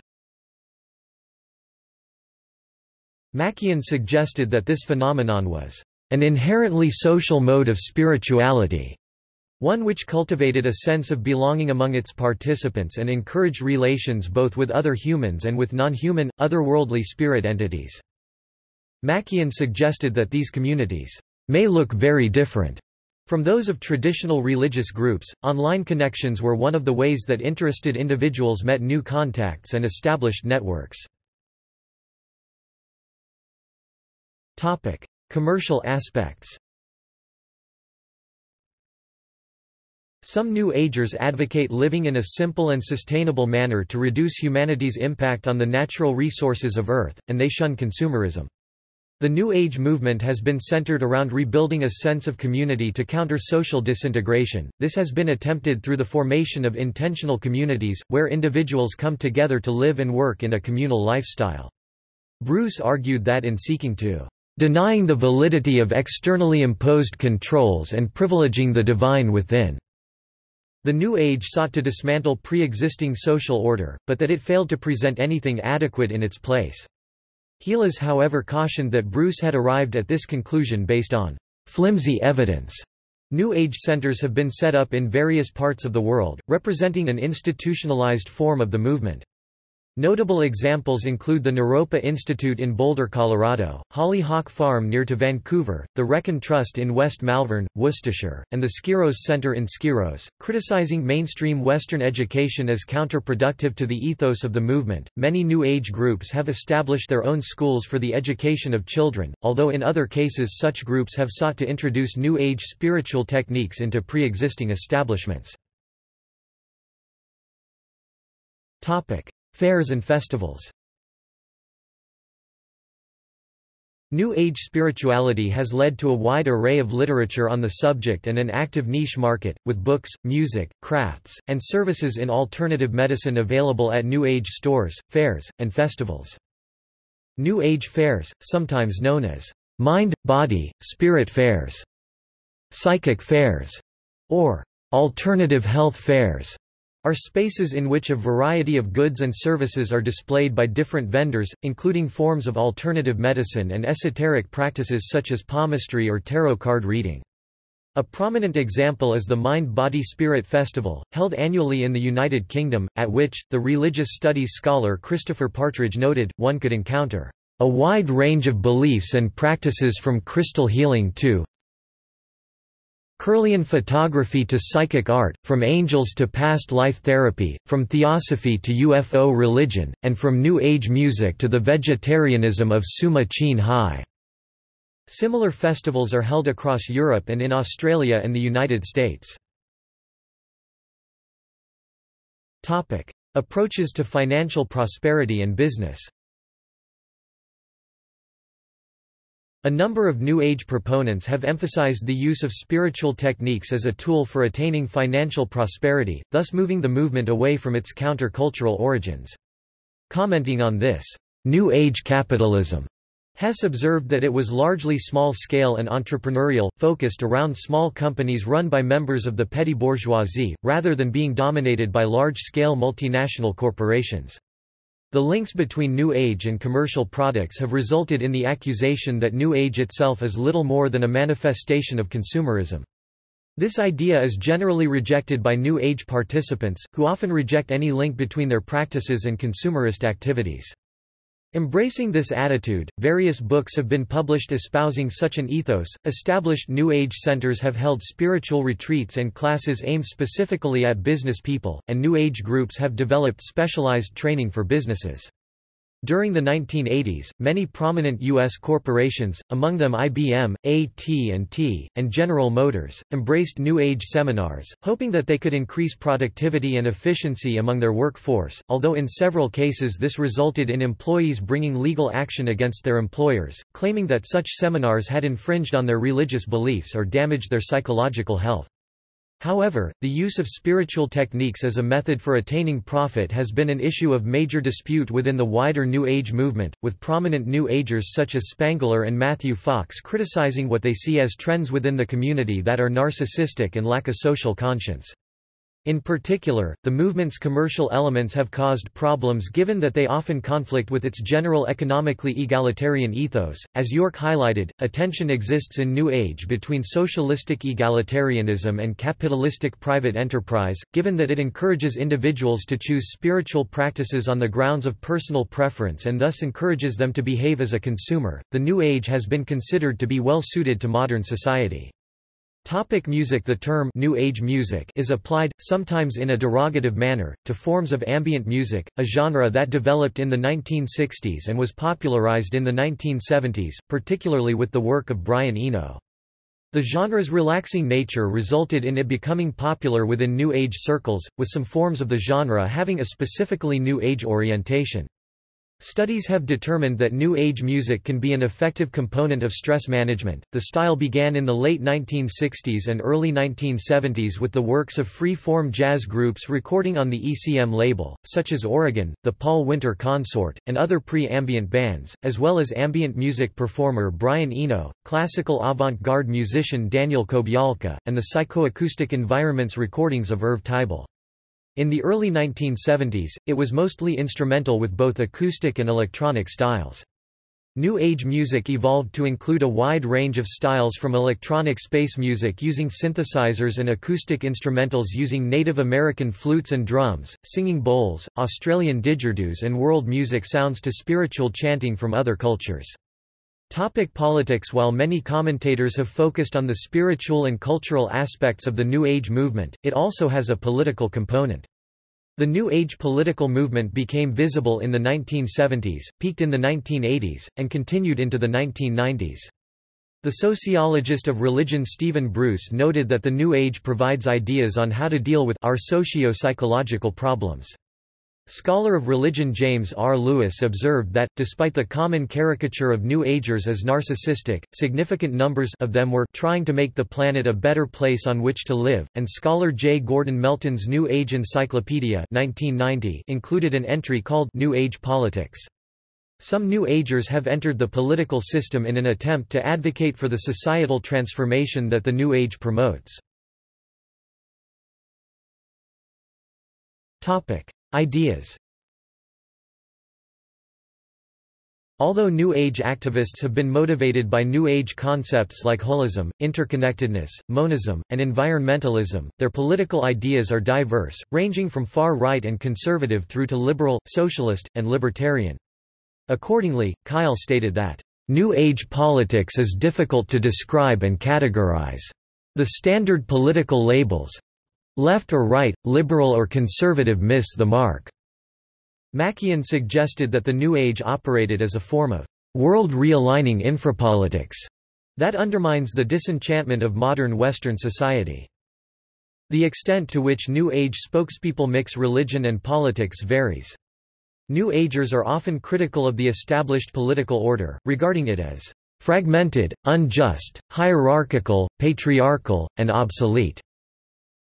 MacKian suggested that this phenomenon was an inherently social mode of spirituality, one which cultivated a sense of belonging among its participants and encouraged relations both with other humans and with non-human, otherworldly spirit entities. MacKian suggested that these communities may look very different from those of traditional religious groups, online connections were one of the ways that interested individuals met new contacts and established networks. Topic: Commercial aspects Some New Agers advocate living in a simple and sustainable manner to reduce humanity's impact on the natural resources of Earth, and they shun consumerism. The New Age movement has been centered around rebuilding a sense of community to counter social disintegration. This has been attempted through the formation of intentional communities, where individuals come together to live and work in a communal lifestyle. Bruce argued that in seeking to denying the validity of externally imposed controls and privileging the divine within. The New Age sought to dismantle pre-existing social order, but that it failed to present anything adequate in its place. Heelas however cautioned that Bruce had arrived at this conclusion based on flimsy evidence. New Age centers have been set up in various parts of the world, representing an institutionalized form of the movement. Notable examples include the Naropa Institute in Boulder, Colorado, Hollyhock Farm near to Vancouver, the Wrekin Trust in West Malvern, Worcestershire, and the Skyros Center in Skyros. Criticizing mainstream Western education as counterproductive to the ethos of the movement, many New Age groups have established their own schools for the education of children, although in other cases such groups have sought to introduce New Age spiritual techniques into pre-existing establishments. Fairs and festivals New Age spirituality has led to a wide array of literature on the subject and an active niche market, with books, music, crafts, and services in alternative medicine available at New Age stores, fairs, and festivals. New Age fairs, sometimes known as mind, body, spirit fairs, psychic fairs, or alternative health fairs, are spaces in which a variety of goods and services are displayed by different vendors, including forms of alternative medicine and esoteric practices such as palmistry or tarot card reading. A prominent example is the Mind Body Spirit Festival, held annually in the United Kingdom, at which, the religious studies scholar Christopher Partridge noted, one could encounter a wide range of beliefs and practices from crystal healing to Kirlian photography to psychic art, from angels to past life therapy, from theosophy to UFO religion, and from New Age music to the vegetarianism of Suma Ching Hai. Similar festivals are held across Europe and in Australia and the United States. Approaches to financial prosperity and business A number of New Age proponents have emphasized the use of spiritual techniques as a tool for attaining financial prosperity, thus moving the movement away from its counter-cultural origins. Commenting on this, New Age capitalism, Hess observed that it was largely small-scale and entrepreneurial, focused around small companies run by members of the petty bourgeoisie, rather than being dominated by large-scale multinational corporations. The links between New Age and commercial products have resulted in the accusation that New Age itself is little more than a manifestation of consumerism. This idea is generally rejected by New Age participants, who often reject any link between their practices and consumerist activities. Embracing this attitude, various books have been published espousing such an ethos. Established New Age centers have held spiritual retreats and classes aimed specifically at business people, and New Age groups have developed specialized training for businesses. During the 1980s, many prominent U.S. corporations, among them IBM, AT&T, and General Motors, embraced New Age seminars, hoping that they could increase productivity and efficiency among their workforce, although in several cases this resulted in employees bringing legal action against their employers, claiming that such seminars had infringed on their religious beliefs or damaged their psychological health. However, the use of spiritual techniques as a method for attaining profit has been an issue of major dispute within the wider New Age movement, with prominent New Agers such as Spangler and Matthew Fox criticizing what they see as trends within the community that are narcissistic and lack a social conscience. In particular, the movement's commercial elements have caused problems given that they often conflict with its general economically egalitarian ethos. As York highlighted, a tension exists in New Age between socialistic egalitarianism and capitalistic private enterprise, given that it encourages individuals to choose spiritual practices on the grounds of personal preference and thus encourages them to behave as a consumer. The New Age has been considered to be well suited to modern society. Topic music The term New Age music is applied, sometimes in a derogative manner, to forms of ambient music, a genre that developed in the 1960s and was popularized in the 1970s, particularly with the work of Brian Eno. The genre's relaxing nature resulted in it becoming popular within New Age circles, with some forms of the genre having a specifically New Age orientation. Studies have determined that New Age music can be an effective component of stress management. The style began in the late 1960s and early 1970s with the works of free form jazz groups recording on the ECM label, such as Oregon, the Paul Winter Consort, and other pre ambient bands, as well as ambient music performer Brian Eno, classical avant garde musician Daniel Kobialka, and the psychoacoustic environments recordings of Irv Teibel. In the early 1970s, it was mostly instrumental with both acoustic and electronic styles. New Age music evolved to include a wide range of styles from electronic space music using synthesizers and acoustic instrumentals using Native American flutes and drums, singing bowls, Australian didgeridoos and world music sounds to spiritual chanting from other cultures. Topic politics While many commentators have focused on the spiritual and cultural aspects of the New Age movement, it also has a political component. The New Age political movement became visible in the 1970s, peaked in the 1980s, and continued into the 1990s. The sociologist of religion Stephen Bruce noted that the New Age provides ideas on how to deal with our socio-psychological problems. Scholar of religion James R. Lewis observed that, despite the common caricature of New Agers as narcissistic, significant numbers of them were trying to make the planet a better place on which to live, and scholar J. Gordon Melton's New Age Encyclopedia 1990 included an entry called New Age Politics. Some New Agers have entered the political system in an attempt to advocate for the societal transformation that the New Age promotes. Ideas Although New Age activists have been motivated by New Age concepts like holism, interconnectedness, monism, and environmentalism, their political ideas are diverse, ranging from far right and conservative through to liberal, socialist, and libertarian. Accordingly, Kyle stated that, "...New Age politics is difficult to describe and categorize. The standard political labels, Left or right, liberal or conservative miss the mark. MacKian suggested that the New Age operated as a form of world realigning infrapolitics that undermines the disenchantment of modern Western society. The extent to which New Age spokespeople mix religion and politics varies. New Agers are often critical of the established political order, regarding it as fragmented, unjust, hierarchical, patriarchal, and obsolete.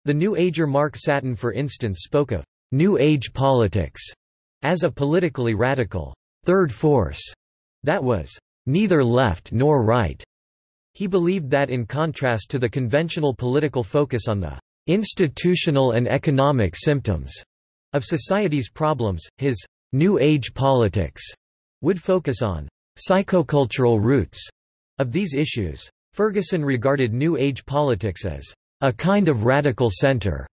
The New Ager Mark Satin for instance spoke of «New Age politics» as a politically radical third force» that was «neither left nor right». He believed that in contrast to the conventional political focus on the «institutional and economic symptoms» of society's problems, his «New Age politics» would focus on «psychocultural roots» of these issues. Ferguson regarded New Age politics as a kind of radical center,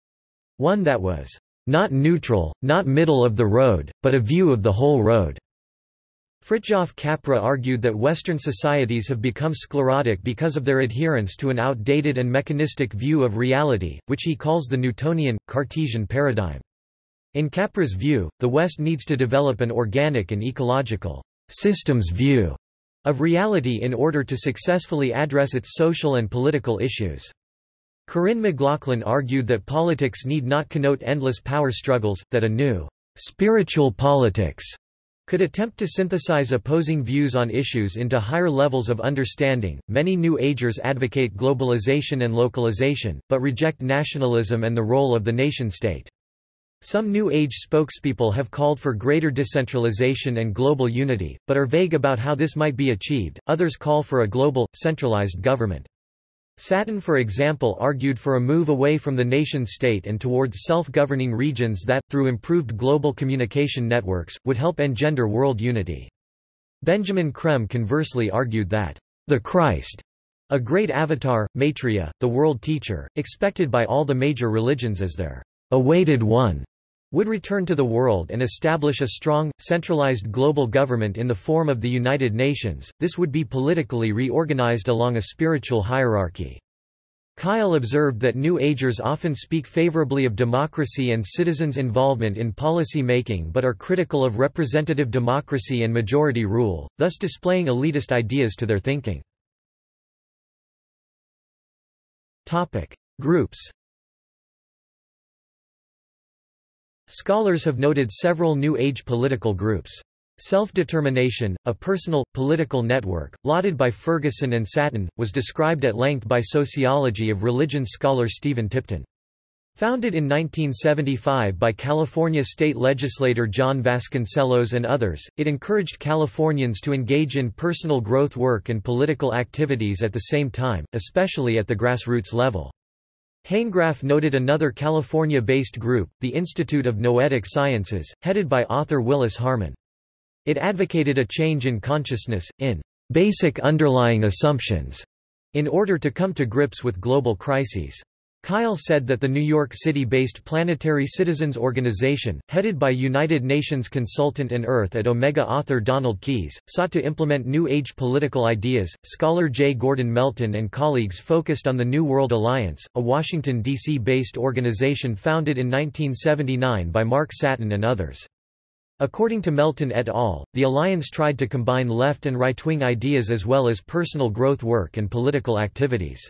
one that was not neutral, not middle of the road, but a view of the whole road. Fritjof Capra argued that Western societies have become sclerotic because of their adherence to an outdated and mechanistic view of reality, which he calls the Newtonian, Cartesian paradigm. In Capra's view, the West needs to develop an organic and ecological systems view of reality in order to successfully address its social and political issues. Corinne McLaughlin argued that politics need not connote endless power struggles, that a new spiritual politics could attempt to synthesize opposing views on issues into higher levels of understanding. Many New Agers advocate globalization and localization, but reject nationalism and the role of the nation state. Some New Age spokespeople have called for greater decentralization and global unity, but are vague about how this might be achieved. Others call for a global, centralized government. Satin for example argued for a move away from the nation-state and towards self-governing regions that, through improved global communication networks, would help engender world unity. Benjamin Creme conversely argued that, "...the Christ," a great avatar, Maitreya, the world teacher, expected by all the major religions as their awaited one, would return to the world and establish a strong, centralized global government in the form of the United Nations, this would be politically reorganized along a spiritual hierarchy. Kyle observed that New Agers often speak favorably of democracy and citizens' involvement in policy making but are critical of representative democracy and majority rule, thus displaying elitist ideas to their thinking. Groups Scholars have noted several New Age political groups. Self-determination, a personal, political network, lauded by Ferguson and Satin, was described at length by sociology of religion scholar Stephen Tipton. Founded in 1975 by California state legislator John Vasconcellos and others, it encouraged Californians to engage in personal growth work and political activities at the same time, especially at the grassroots level. Hanegraaff noted another California-based group, the Institute of Noetic Sciences, headed by author Willis Harman. It advocated a change in consciousness, in basic underlying assumptions, in order to come to grips with global crises. Kyle said that the New York City-based Planetary Citizens Organization, headed by United Nations consultant and Earth at Omega author Donald Keys, sought to implement New Age political ideas. Scholar J. Gordon Melton and colleagues focused on the New World Alliance, a Washington, D.C.-based organization founded in 1979 by Mark Satin and others. According to Melton et al., the alliance tried to combine left and right-wing ideas as well as personal growth work and political activities.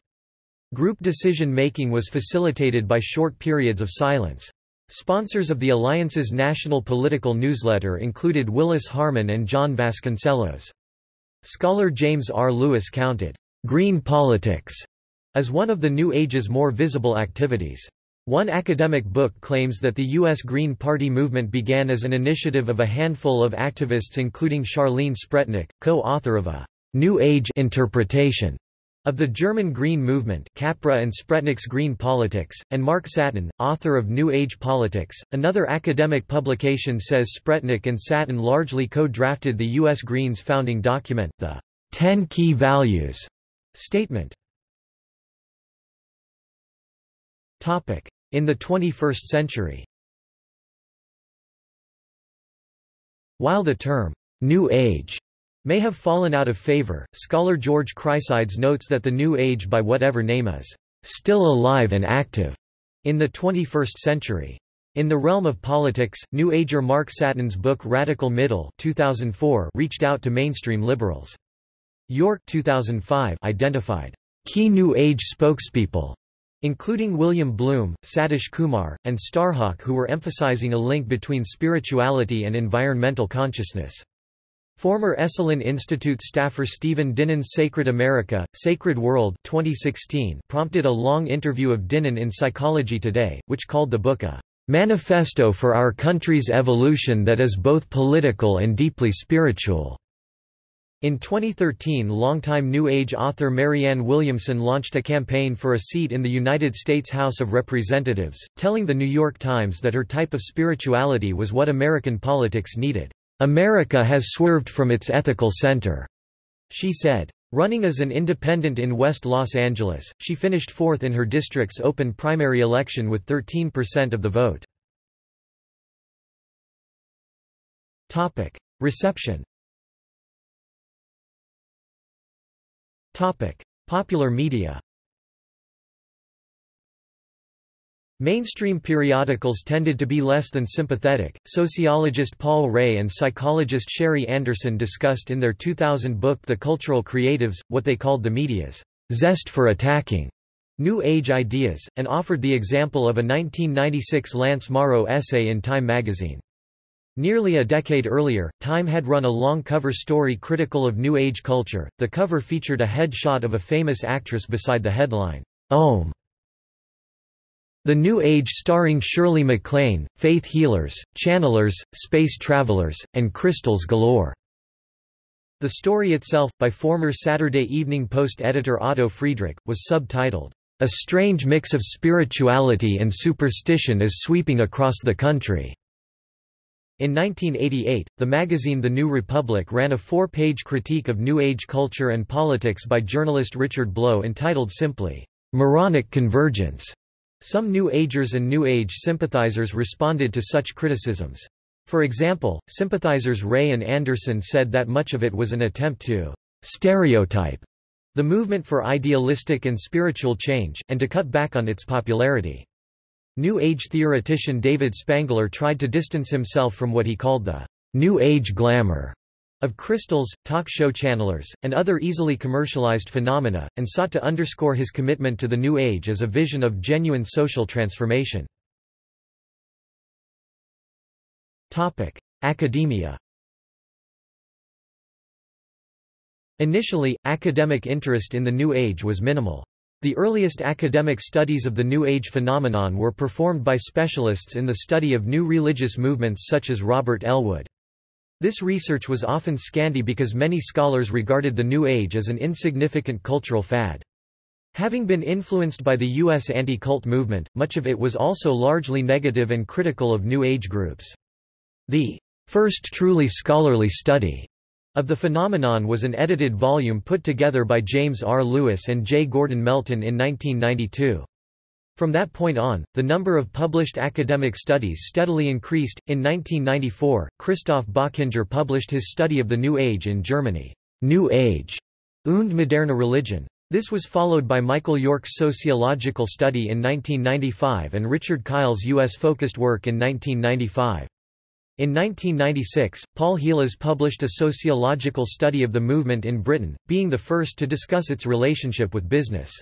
Group decision-making was facilitated by short periods of silence. Sponsors of the Alliance's national political newsletter included Willis Harman and John Vasconcellos. Scholar James R. Lewis counted, "...green politics," as one of the New Age's more visible activities. One academic book claims that the U.S. Green Party movement began as an initiative of a handful of activists including Charlene Spretnak, co-author of a «New Age» interpretation of the German Green Movement Capra and Spretnak's Green Politics, and Mark Satin, author of New Age Politics. Another academic publication says Spretnak and Satin largely co-drafted the U.S. Greens founding document, the Ten Key Values statement. In the 21st century While the term, New Age, may have fallen out of favor, scholar George Chryssides notes that the New Age by whatever name is, still alive and active, in the 21st century. In the realm of politics, New Ager Mark Satin's book Radical Middle 2004 reached out to mainstream liberals. York 2005 identified key New Age spokespeople including William Bloom, Satish Kumar, and Starhawk who were emphasizing a link between spirituality and environmental consciousness. Former Esalen Institute staffer Stephen Dinan's Sacred America, Sacred World 2016 prompted a long interview of Dinan in Psychology Today, which called the book a "...manifesto for our country's evolution that is both political and deeply spiritual." In 2013 longtime New Age author Marianne Williamson launched a campaign for a seat in the United States House of Representatives, telling The New York Times that her type of spirituality was what American politics needed. America has swerved from its ethical center, she said. Running as an independent in West Los Angeles, she finished fourth in her district's open primary election with 13% of the vote. Topic: Reception Topic: Popular media. Mainstream periodicals tended to be less than sympathetic. Sociologist Paul Ray and psychologist Sherry Anderson discussed in their 2000 book The Cultural Creatives what they called the media's zest for attacking New Age ideas, and offered the example of a 1996 Lance Morrow essay in Time magazine. Nearly a decade earlier, Time had run a long cover story critical of New Age culture. The cover featured a headshot of a famous actress beside the headline, Om. The New Age starring Shirley MacLaine, faith healers, channelers, space travelers, and crystals galore. The story itself, by former Saturday Evening Post editor Otto Friedrich, was subtitled, A Strange Mix of Spirituality and Superstition is Sweeping Across the Country. In 1988, the magazine The New Republic ran a four-page critique of New Age culture and politics by journalist Richard Blow entitled simply, "'Moronic Convergence'". Some New Agers and New Age sympathizers responded to such criticisms. For example, sympathizers Ray and Anderson said that much of it was an attempt to "'stereotype' the movement for idealistic and spiritual change, and to cut back on its popularity. New Age theoretician David Spangler tried to distance himself from what he called the New Age glamour of crystals, talk show channelers, and other easily commercialized phenomena, and sought to underscore his commitment to the New Age as a vision of genuine social transformation. Academia Initially, academic interest in the New Age was minimal. The earliest academic studies of the New Age phenomenon were performed by specialists in the study of new religious movements such as Robert Ellwood. This research was often scanty because many scholars regarded the New Age as an insignificant cultural fad. Having been influenced by the U.S. anti-cult movement, much of it was also largely negative and critical of New Age groups. The first truly scholarly study of the phenomenon was an edited volume put together by James R. Lewis and J. Gordon Melton in 1992. From that point on, the number of published academic studies steadily increased. In 1994, Christoph Bochinger published his study of the New Age in Germany, New Age und moderne Religion. This was followed by Michael York's sociological study in 1995 and Richard Kyle's U.S.-focused work in 1995. In 1996, Paul Heelas published a sociological study of the movement in Britain, being the first to discuss its relationship with business.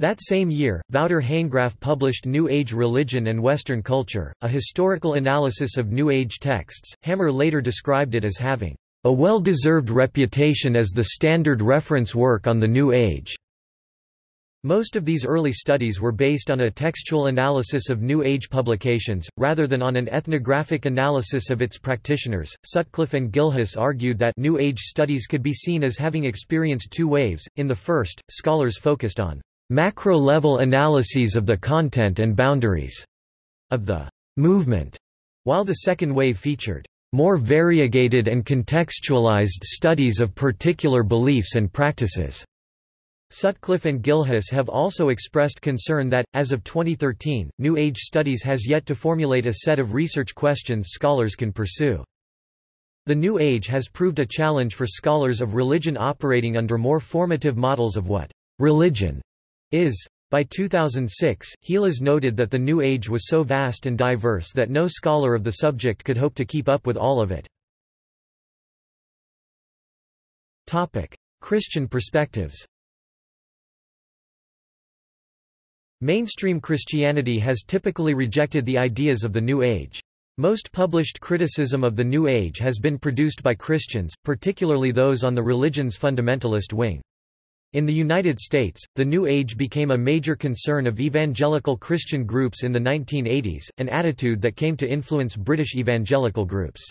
That same year, Wouter Hanegraaff published New Age Religion and Western Culture, a historical analysis of New Age texts. Hammer later described it as having a well-deserved reputation as the standard reference work on the New Age. Most of these early studies were based on a textual analysis of New Age publications, rather than on an ethnographic analysis of its practitioners. Sutcliffe and Gilhus argued that New Age studies could be seen as having experienced two waves. In the first, scholars focused on macro level analyses of the content and boundaries of the movement, while the second wave featured more variegated and contextualized studies of particular beliefs and practices. Sutcliffe and Gilhus have also expressed concern that, as of 2013, New Age studies has yet to formulate a set of research questions scholars can pursue. The New Age has proved a challenge for scholars of religion operating under more formative models of what religion is. By 2006, Heelas noted that the New Age was so vast and diverse that no scholar of the subject could hope to keep up with all of it. Christian perspectives Mainstream Christianity has typically rejected the ideas of the New Age. Most published criticism of the New Age has been produced by Christians, particularly those on the religion's fundamentalist wing. In the United States, the New Age became a major concern of evangelical Christian groups in the 1980s, an attitude that came to influence British evangelical groups.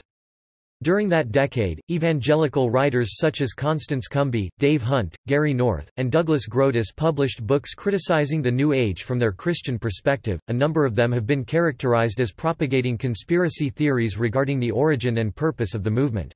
During that decade, evangelical writers such as Constance Cumby, Dave Hunt, Gary North, and Douglas Groothuis published books criticizing the New Age from their Christian perspective. A number of them have been characterized as propagating conspiracy theories regarding the origin and purpose of the movement.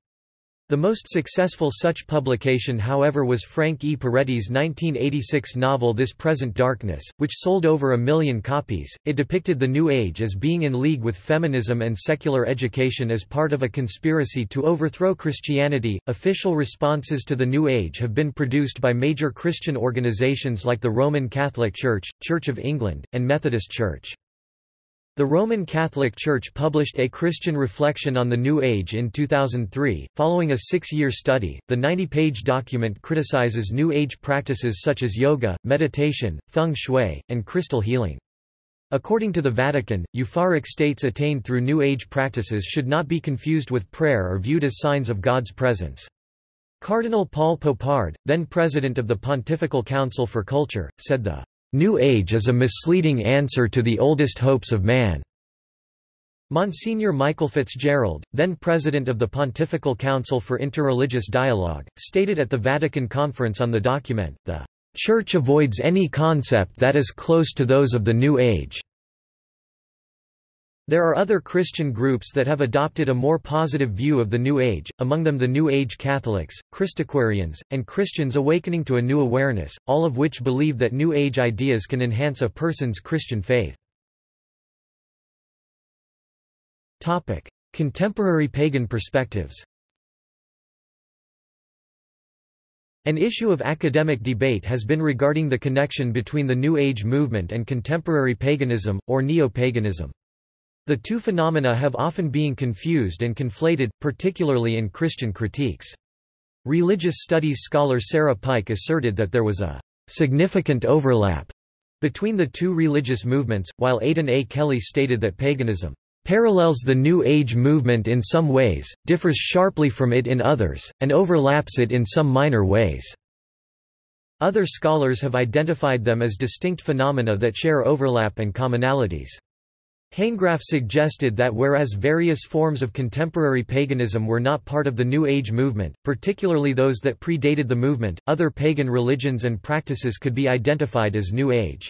The most successful such publication however was Frank E. Peretti's 1986 novel This Present Darkness, which sold over a million copies. It depicted the New Age as being in league with feminism and secular education as part of a conspiracy to overthrow Christianity. Official responses to the New Age have been produced by major Christian organizations like the Roman Catholic Church, Church of England, and Methodist Church. The Roman Catholic Church published A Christian Reflection on the New Age in 2003. Following a six year study, the 90 page document criticizes New Age practices such as yoga, meditation, feng shui, and crystal healing. According to the Vatican, euphoric states attained through New Age practices should not be confused with prayer or viewed as signs of God's presence. Cardinal Paul Poupard, then president of the Pontifical Council for Culture, said the New Age is a misleading answer to the oldest hopes of man. Monsignor Michael Fitzgerald, then president of the Pontifical Council for Interreligious Dialogue, stated at the Vatican Conference on the document, the Church avoids any concept that is close to those of the New Age. There are other Christian groups that have adopted a more positive view of the New Age, among them the New Age Catholics, Christaquarians, and Christians awakening to a new awareness, all of which believe that New Age ideas can enhance a person's Christian faith. Contemporary pagan perspectives An issue of academic debate has been regarding the connection between the New Age movement and contemporary paganism, or neo-paganism. The two phenomena have often been confused and conflated, particularly in Christian critiques. Religious studies scholar Sarah Pike asserted that there was a significant overlap between the two religious movements, while Aidan A. Kelly stated that paganism parallels the New Age movement in some ways, differs sharply from it in others, and overlaps it in some minor ways. Other scholars have identified them as distinct phenomena that share overlap and commonalities. Hanegraaff suggested that whereas various forms of contemporary paganism were not part of the New Age movement, particularly those that predated the movement, other pagan religions and practices could be identified as New Age.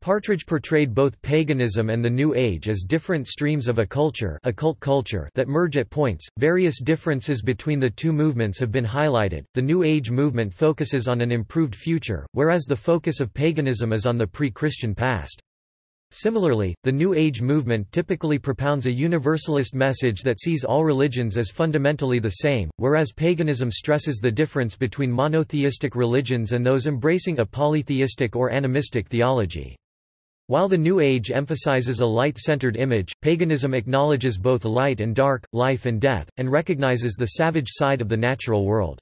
Partridge portrayed both paganism and the New Age as different streams of a culture, occult culture that merge at points. Various differences between the two movements have been highlighted. The New Age movement focuses on an improved future, whereas the focus of paganism is on the pre-Christian past. Similarly, the New Age movement typically propounds a universalist message that sees all religions as fundamentally the same, whereas paganism stresses the difference between monotheistic religions and those embracing a polytheistic or animistic theology. While the New Age emphasizes a light-centered image, paganism acknowledges both light and dark, life and death, and recognizes the savage side of the natural world.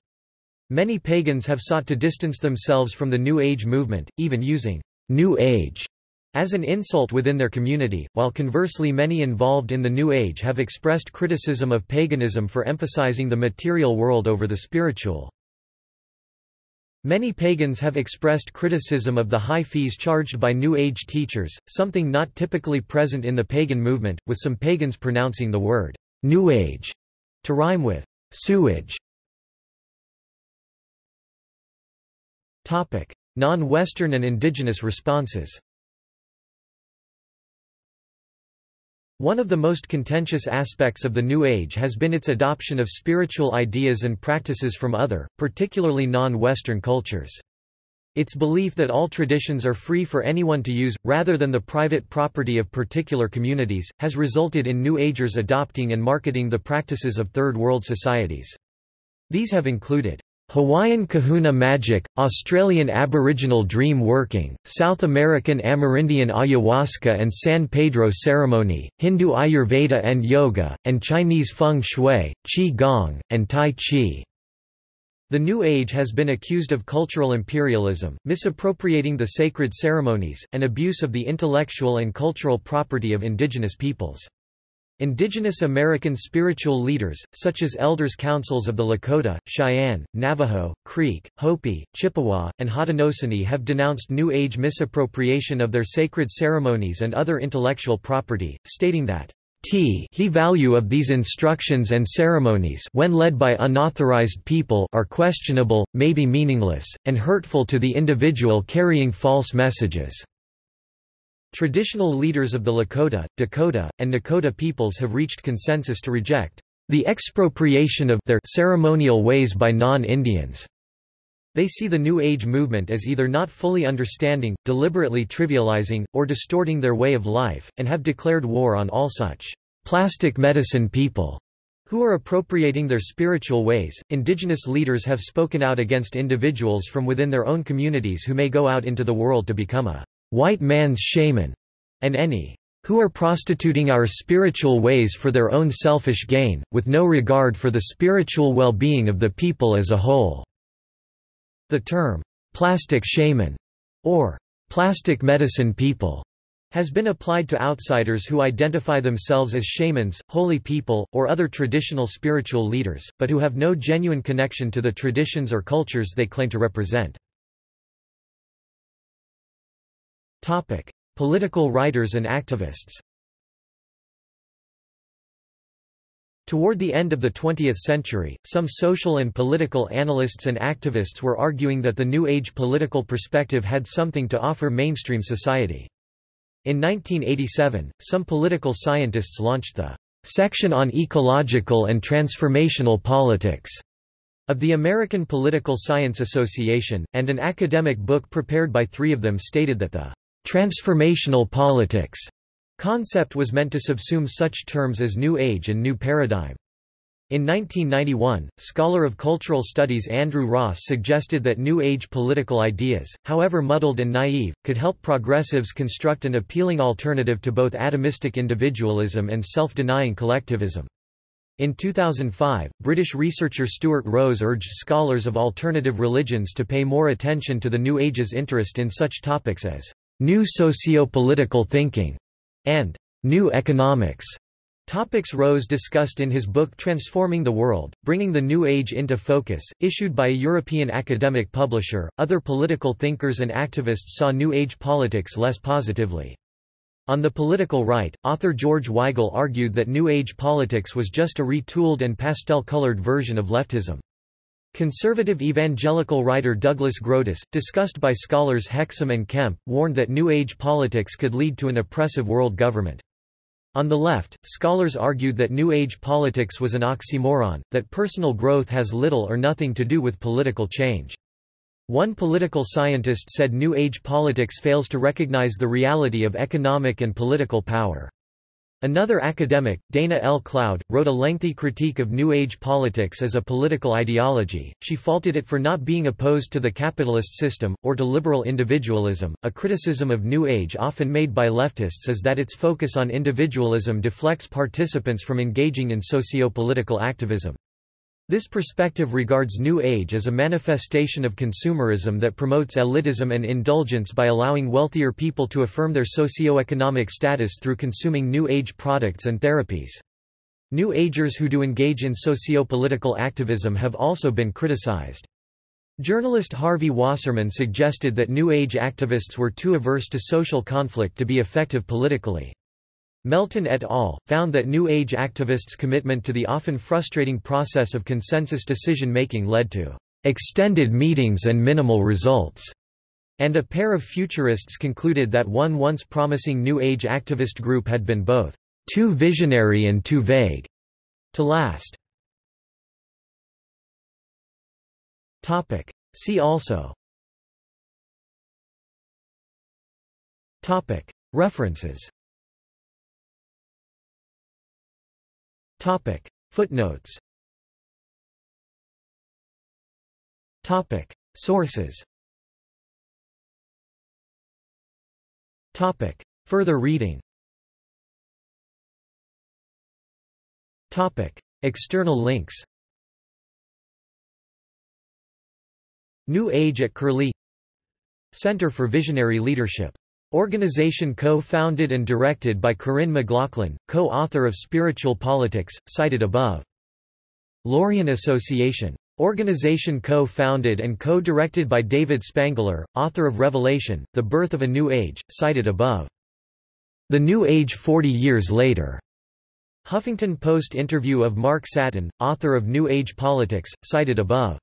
Many pagans have sought to distance themselves from the New Age movement, even using New Age as an insult within their community, while conversely many involved in the New Age have expressed criticism of paganism for emphasizing the material world over the spiritual. Many pagans have expressed criticism of the high fees charged by New Age teachers, something not typically present in the pagan movement, with some pagans pronouncing the word New Age to rhyme with sewage. Non-Western and indigenous responses One of the most contentious aspects of the New Age has been its adoption of spiritual ideas and practices from other, particularly non-Western cultures. Its belief that all traditions are free for anyone to use, rather than the private property of particular communities, has resulted in New Agers adopting and marketing the practices of Third World societies. These have included Hawaiian kahuna magic, Australian Aboriginal dream working, South American Amerindian ayahuasca and San Pedro ceremony, Hindu Ayurveda and yoga, and Chinese feng shui, qi gong, and tai chi. The New Age has been accused of cultural imperialism, misappropriating the sacred ceremonies, and abuse of the intellectual and cultural property of indigenous peoples. Indigenous American spiritual leaders, such as elders councils of the Lakota, Cheyenne, Navajo, Creek, Hopi, Chippewa, and Haudenosaunee have denounced New Age misappropriation of their sacred ceremonies and other intellectual property, stating that he value of these instructions and ceremonies when led by unauthorized people are questionable, may be meaningless, and hurtful to the individual carrying false messages. Traditional leaders of the Lakota, Dakota, and Nakota peoples have reached consensus to reject the expropriation of their ceremonial ways by non-Indians. They see the New Age movement as either not fully understanding, deliberately trivializing, or distorting their way of life, and have declared war on all such plastic medicine people who are appropriating their spiritual ways. Indigenous leaders have spoken out against individuals from within their own communities who may go out into the world to become a white man's shaman, and any who are prostituting our spiritual ways for their own selfish gain, with no regard for the spiritual well-being of the people as a whole." The term, "'plastic shaman' or "'plastic medicine people' has been applied to outsiders who identify themselves as shamans, holy people, or other traditional spiritual leaders, but who have no genuine connection to the traditions or cultures they claim to represent. Topic: Political writers and activists. Toward the end of the 20th century, some social and political analysts and activists were arguing that the New Age political perspective had something to offer mainstream society. In 1987, some political scientists launched the Section on Ecological and Transformational Politics of the American Political Science Association, and an academic book prepared by three of them stated that the Transformational politics concept was meant to subsume such terms as New Age and New Paradigm. In 1991, scholar of cultural studies Andrew Ross suggested that New Age political ideas, however muddled and naive, could help progressives construct an appealing alternative to both atomistic individualism and self-denying collectivism. In 2005, British researcher Stuart Rose urged scholars of alternative religions to pay more attention to the New Age's interest in such topics as New Socio-Political Thinking, and New Economics. Topics Rose discussed in his book Transforming the World, Bringing the New Age into Focus, issued by a European academic publisher. Other political thinkers and activists saw New Age politics less positively. On the political right, author George Weigel argued that New Age politics was just a retooled and pastel-colored version of leftism. Conservative evangelical writer Douglas Groothuis, discussed by scholars Hexham and Kemp, warned that New Age politics could lead to an oppressive world government. On the left, scholars argued that New Age politics was an oxymoron, that personal growth has little or nothing to do with political change. One political scientist said New Age politics fails to recognize the reality of economic and political power. Another academic, Dana L. Cloud, wrote a lengthy critique of New Age politics as a political ideology. She faulted it for not being opposed to the capitalist system, or to liberal individualism. A criticism of New Age often made by leftists is that its focus on individualism deflects participants from engaging in socio political activism. This perspective regards New Age as a manifestation of consumerism that promotes elitism and indulgence by allowing wealthier people to affirm their socio-economic status through consuming New Age products and therapies. New Agers who do engage in socio-political activism have also been criticized. Journalist Harvey Wasserman suggested that New Age activists were too averse to social conflict to be effective politically. Melton et al. found that New Age activists' commitment to the often frustrating process of consensus decision-making led to extended meetings and minimal results, and a pair of futurists concluded that one once promising New Age activist group had been both too visionary and too vague to last. See also References Topic. Footnotes Topic. Sources Topic. Further reading Topic. External links New Age at Curlie Center for Visionary Leadership Organization co-founded and directed by Corinne McLaughlin, co-author of Spiritual Politics, cited above. Lorien Association. Organization co-founded and co-directed by David Spangler, author of Revelation, The Birth of a New Age, cited above. The New Age 40 Years Later. Huffington Post interview of Mark Satin, author of New Age Politics, cited above.